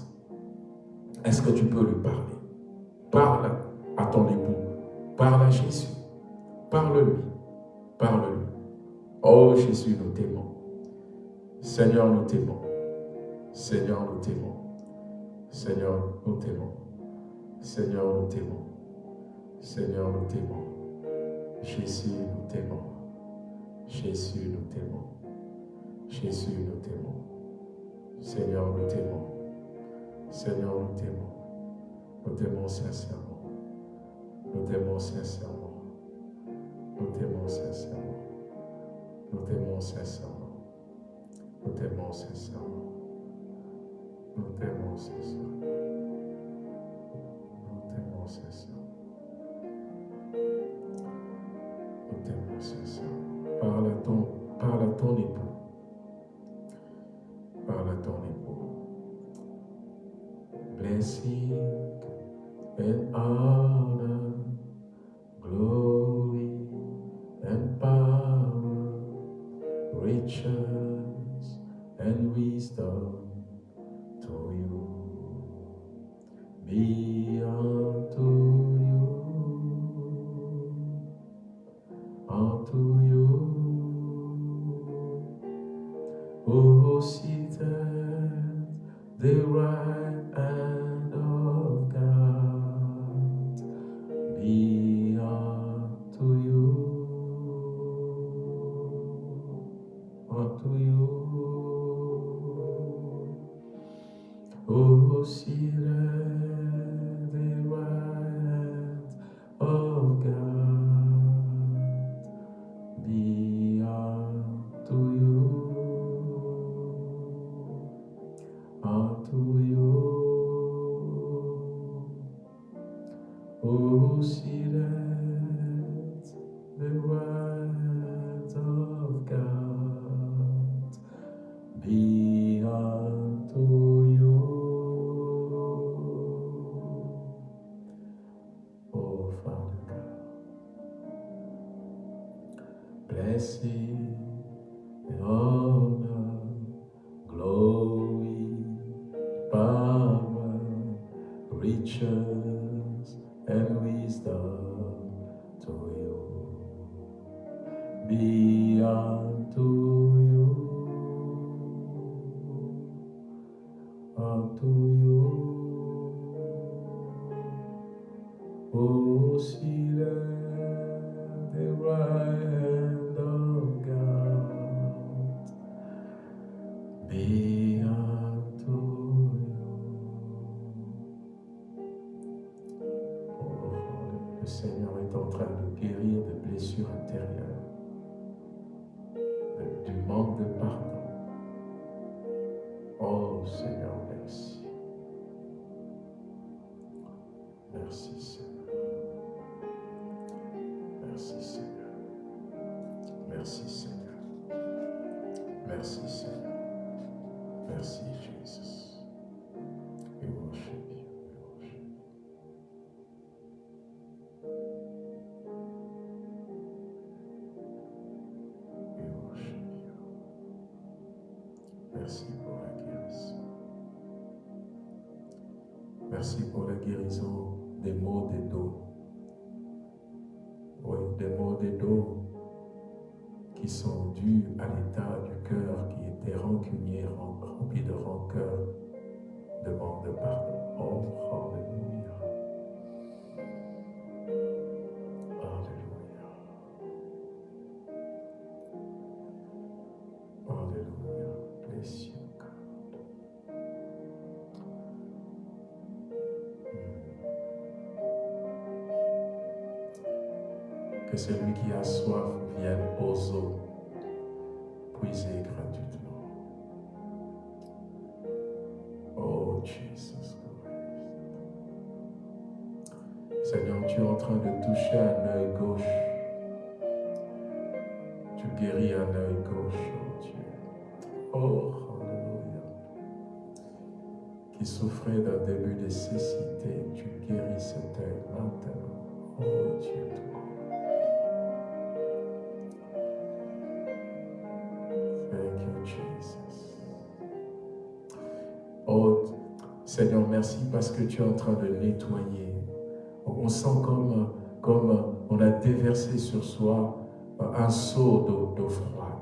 Est-ce que tu peux lui parler? Parle à ton époux. Parle à Jésus. Parle-lui. Parle-lui. Oh Jésus, nous t'aimons. Seigneur, nous t'aimons. Seigneur, nous t'aimons. Seigneur, nous t'aimons. Seigneur, nous t'aimons. Seigneur, nous t'aimons. Jésus, nous t'aimons. Jésus, nous t'aimons. Jésus, nous t'aimons. Seigneur, nous t'aimons. Seigneur, nous t'aimons. Nous t'aimons sincèrement. Nous t'aimons sincèrement. Nous t'aimons sincèrement. Nous t'aimons sincèrement. Nous t'aimons sincèrement. Nous t'aimons sincèrement. Nous t'aimons sincèrement. Nous t'aimons sincèrement. Parle à ton, parle à ton époux. Parle à ton époux. Blessing and honor, glory and power, riches and wisdom to you. Be Blessing. oh. Parce que tu es en train de nettoyer. On sent comme, comme on a déversé sur soi un seau d'eau froide.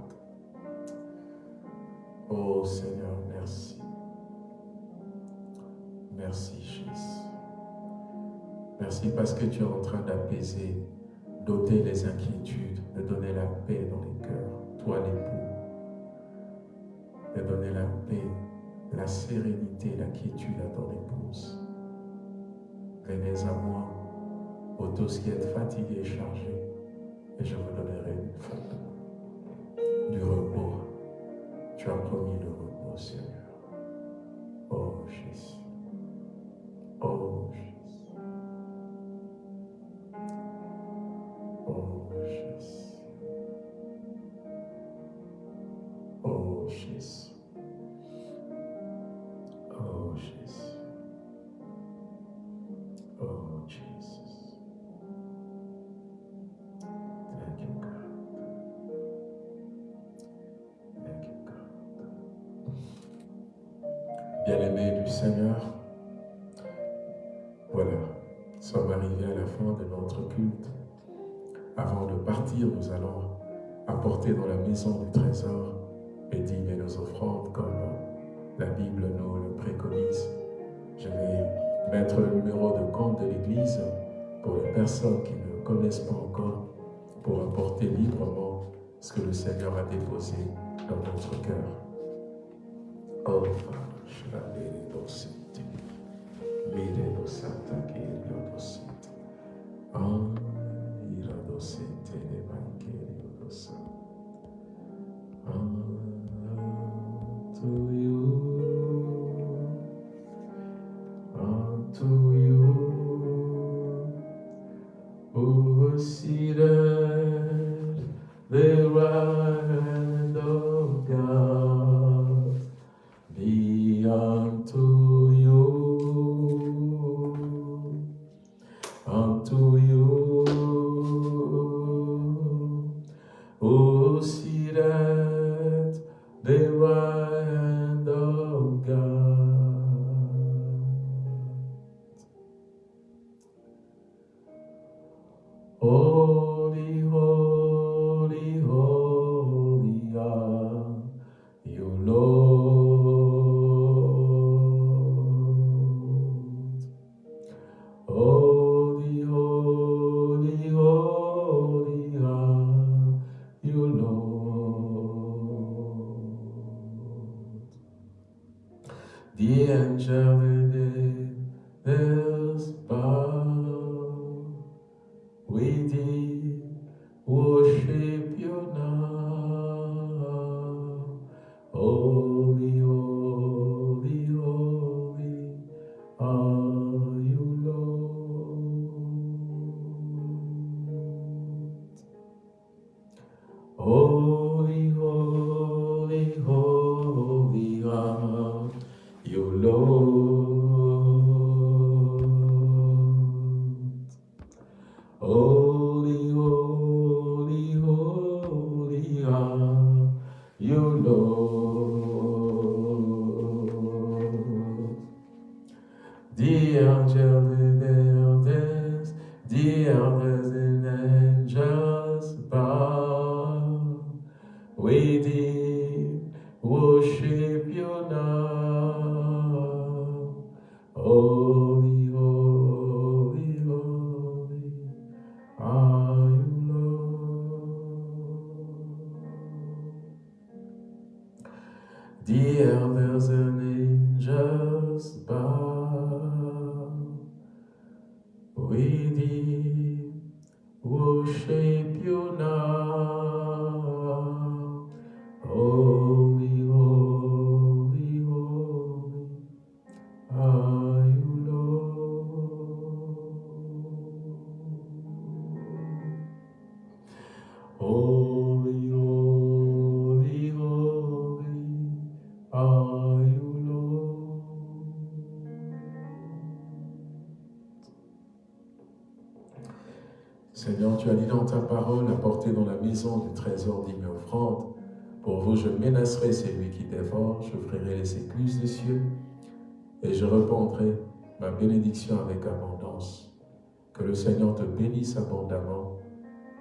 Oh Seigneur, merci. Merci Jésus. Merci parce que tu es en train d'apaiser, d'ôter les inquiétudes, de donner la paix dans les cœurs, toi l'époux. De donner la paix, la sérénité, la quiétude à ton épouse. Venez à moi, vous tous qui êtes fatigués et chargés, et je vous donnerai une. Du repos. Tu as promis le repos, Seigneur. Oh Jésus. Bien-aimés du Seigneur, voilà, nous sommes arrivés à la fin de notre culte. Avant de partir, nous allons apporter dans la maison du trésor et et nos offrandes comme la Bible nous le préconise. Je vais mettre le numéro de compte de l'Église pour les personnes qui ne connaissent pas encore, pour apporter librement ce que le Seigneur a déposé dans notre cœur. Oh, je la bénédicte. Mire lo santa che lo avec abondance. Que le Seigneur te bénisse abondamment,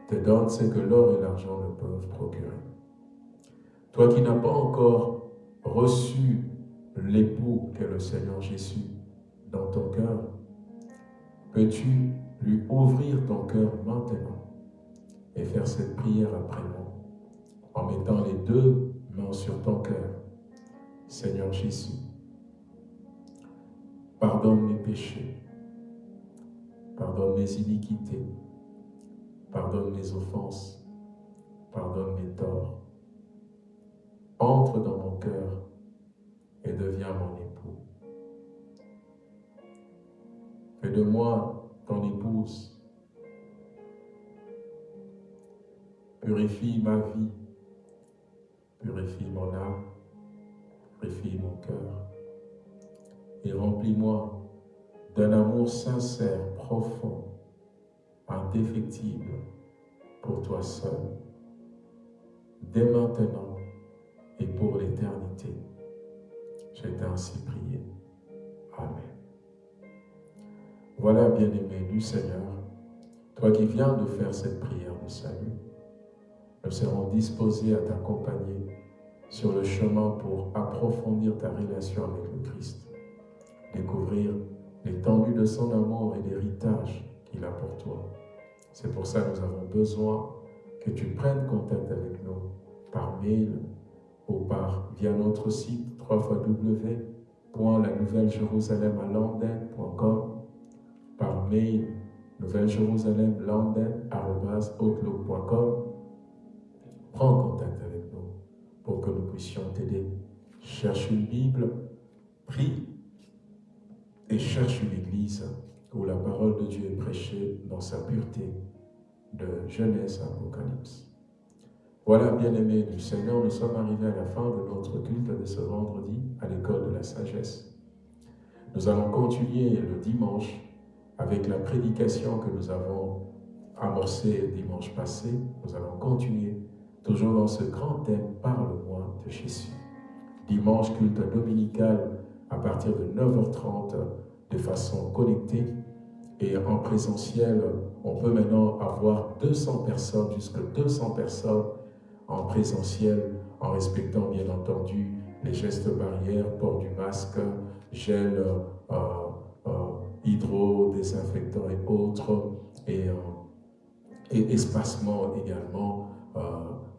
te donne ce que l'or et l'argent ne peuvent procurer. Toi qui n'as pas encore reçu l'époux qu'est le Seigneur Jésus dans ton cœur, peux-tu lui ouvrir ton cœur maintenant et faire cette prière après moi en mettant les deux mains sur ton cœur. Seigneur Jésus, pardonne mes péchés, pardonne mes iniquités, pardonne mes offenses, pardonne mes torts. Entre dans mon cœur et deviens mon époux. Fais de moi ton épouse. Purifie ma vie, purifie mon âme, purifie mon cœur et remplis-moi d'un amour sincère, profond, indéfectible pour toi seul, dès maintenant et pour l'éternité. Je t'ai ainsi prié. Amen. Voilà, bien-aimé du Seigneur, toi qui viens de faire cette prière de salut, nous serons disposés à t'accompagner sur le chemin pour approfondir ta relation avec le Christ, découvrir l'étendue de son amour et l'héritage qu'il a pour toi. C'est pour ça que nous avons besoin que tu prennes contact avec nous par mail ou par via notre site www.lanouvellejerusalem.com par mail nouvelle-jérusalem-landen.outlook.com Prends contact avec nous pour que nous puissions t'aider. Cherche une Bible, prie et cherche une église où la parole de Dieu est prêchée dans sa pureté de Genèse à Apocalypse. Voilà, bien-aimés du Seigneur, nous sommes arrivés à la fin de notre culte de ce vendredi à l'école de la sagesse. Nous allons continuer le dimanche avec la prédication que nous avons amorcée dimanche passé. Nous allons continuer toujours dans ce grand thème, parle-moi de Jésus. Dimanche, culte dominical à partir de 9h30 de façon connectée et en présentiel, on peut maintenant avoir 200 personnes, jusqu'à 200 personnes en présentiel, en respectant bien entendu les gestes barrières, port du masque, gel, euh, euh, hydro, désinfectant et autres, et, euh, espacement également. Euh,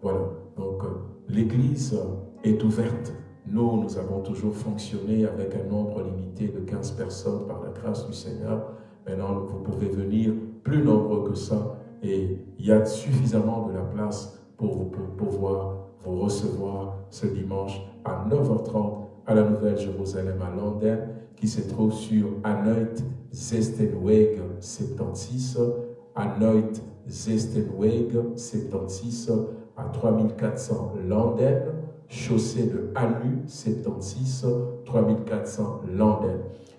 voilà, donc l'église est ouverte. Nous, nous avons toujours fonctionné avec un nombre limité de 15 personnes par la grâce du Seigneur. Maintenant, vous pouvez venir plus nombreux que ça et il y a suffisamment de la place pour pouvoir vous recevoir ce dimanche à 9h30 à la Nouvelle-Jérusalem à Londres qui se trouve sur Anoit Zestenweg 76, Anoit Zestenweg 76 à 3400 Londres, chaussée de Anu 76, 3400 Londres.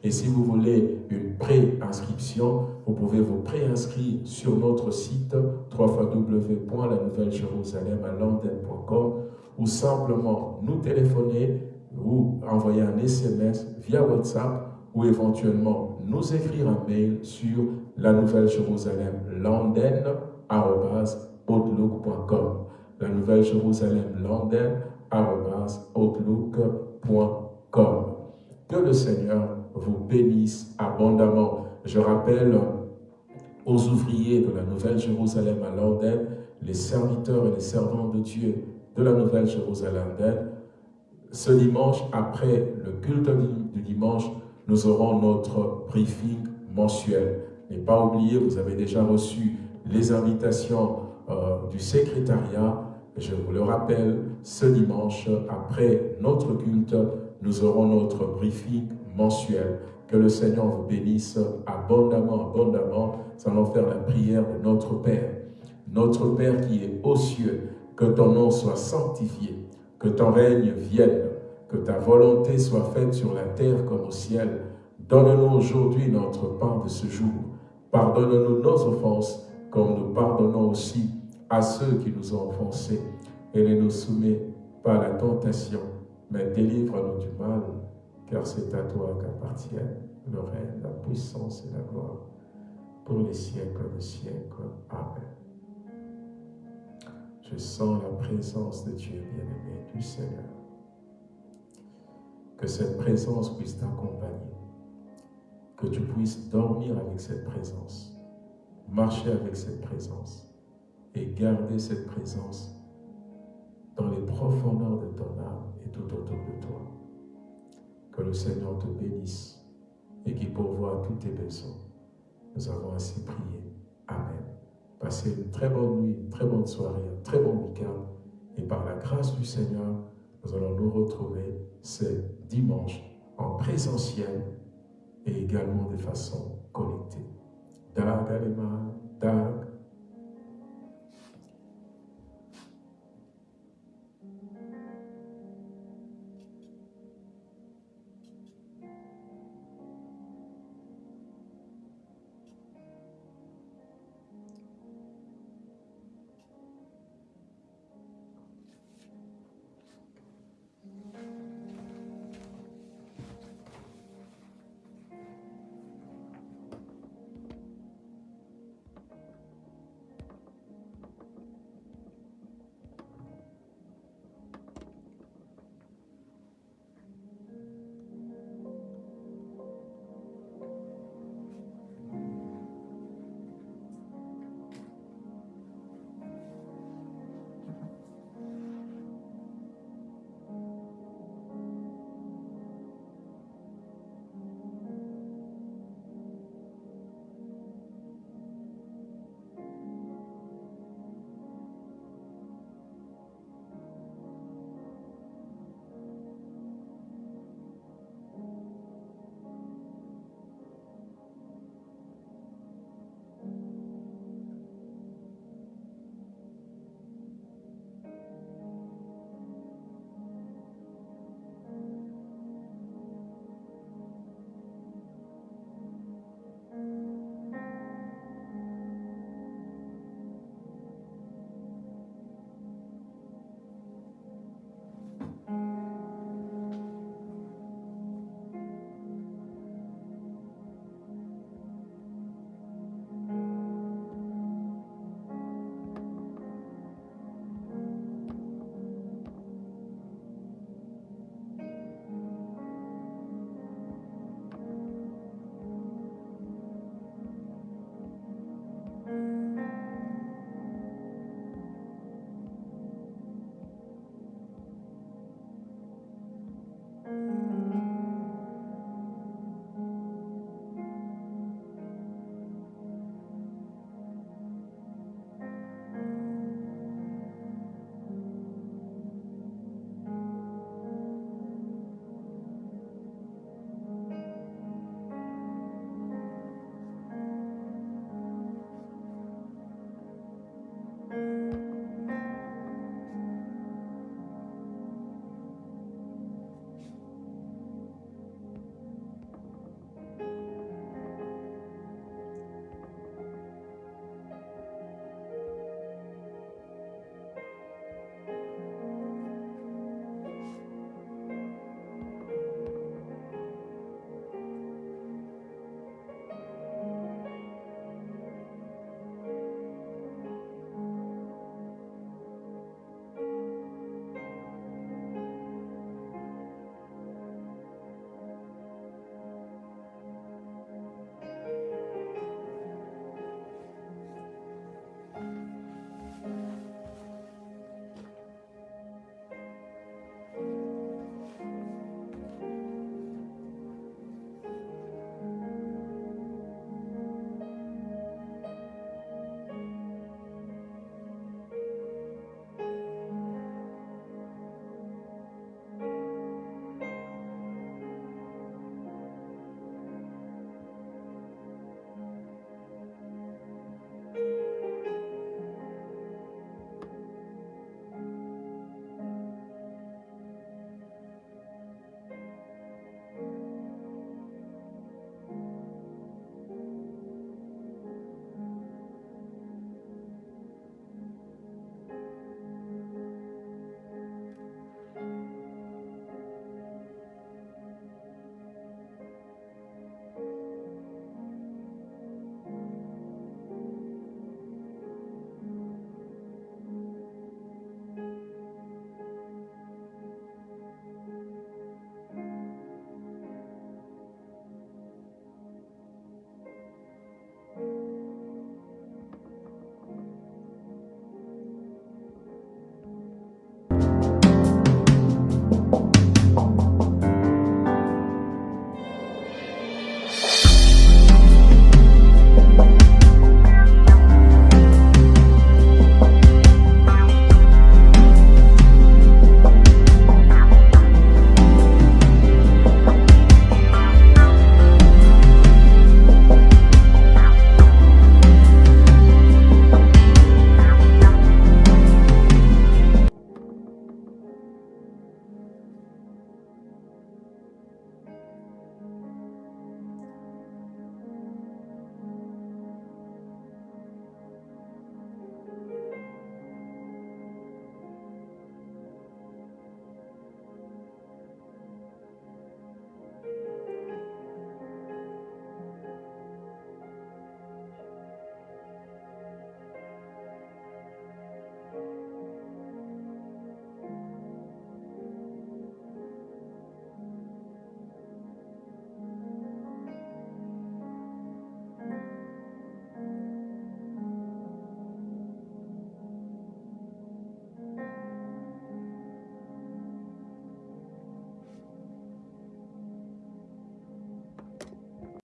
Et si vous voulez une pré-inscription, vous pouvez vous préinscrire sur notre site www.lanouvellejerusalem.com ou simplement nous téléphoner ou envoyer un SMS via WhatsApp ou éventuellement nous écrire un mail sur la Nouvelle Jérusalem. La Nouvelle Jérusalem Landen outlook.com. Que le Seigneur vous bénisse abondamment. Je rappelle aux ouvriers de la Nouvelle Jérusalem à Landen, les serviteurs et les servants de Dieu de la Nouvelle Jérusalem, ce dimanche, après le culte du dimanche, nous aurons notre briefing mensuel. N'ayez pas oublié, vous avez déjà reçu les invitations euh, du secrétariat. Je vous le rappelle, ce dimanche, après notre culte, nous aurons notre briefing mensuel. Que le Seigneur vous bénisse abondamment, abondamment. Nous allons faire la prière de notre Père. Notre Père qui est aux cieux, que ton nom soit sanctifié, que ton règne vienne, que ta volonté soit faite sur la terre comme au ciel. Donne-nous aujourd'hui notre pain de ce jour. Pardonne-nous nos offenses, comme nous pardonnons aussi à ceux qui nous ont offensés. Et ne nous soumets pas à la tentation, mais délivre-nous du mal, car c'est à toi qu'appartiennent le règne, la puissance et la gloire pour les siècles des siècles. Amen. Je sens la présence de Dieu bien-aimé, du Seigneur. Que cette présence puisse t'accompagner. Que tu puisses dormir avec cette présence, marcher avec cette présence et garder cette présence dans les profondeurs de ton âme et tout autour de toi. Que le Seigneur te bénisse et qu'il pourvoie tous tes besoins. Nous avons ainsi prié. Amen. Passez une très bonne nuit, une très bonne soirée, un très bon week-end. Et par la grâce du Seigneur, nous allons nous retrouver ce dimanche en présentiel et également de façon connectée. Dag Alema, Dag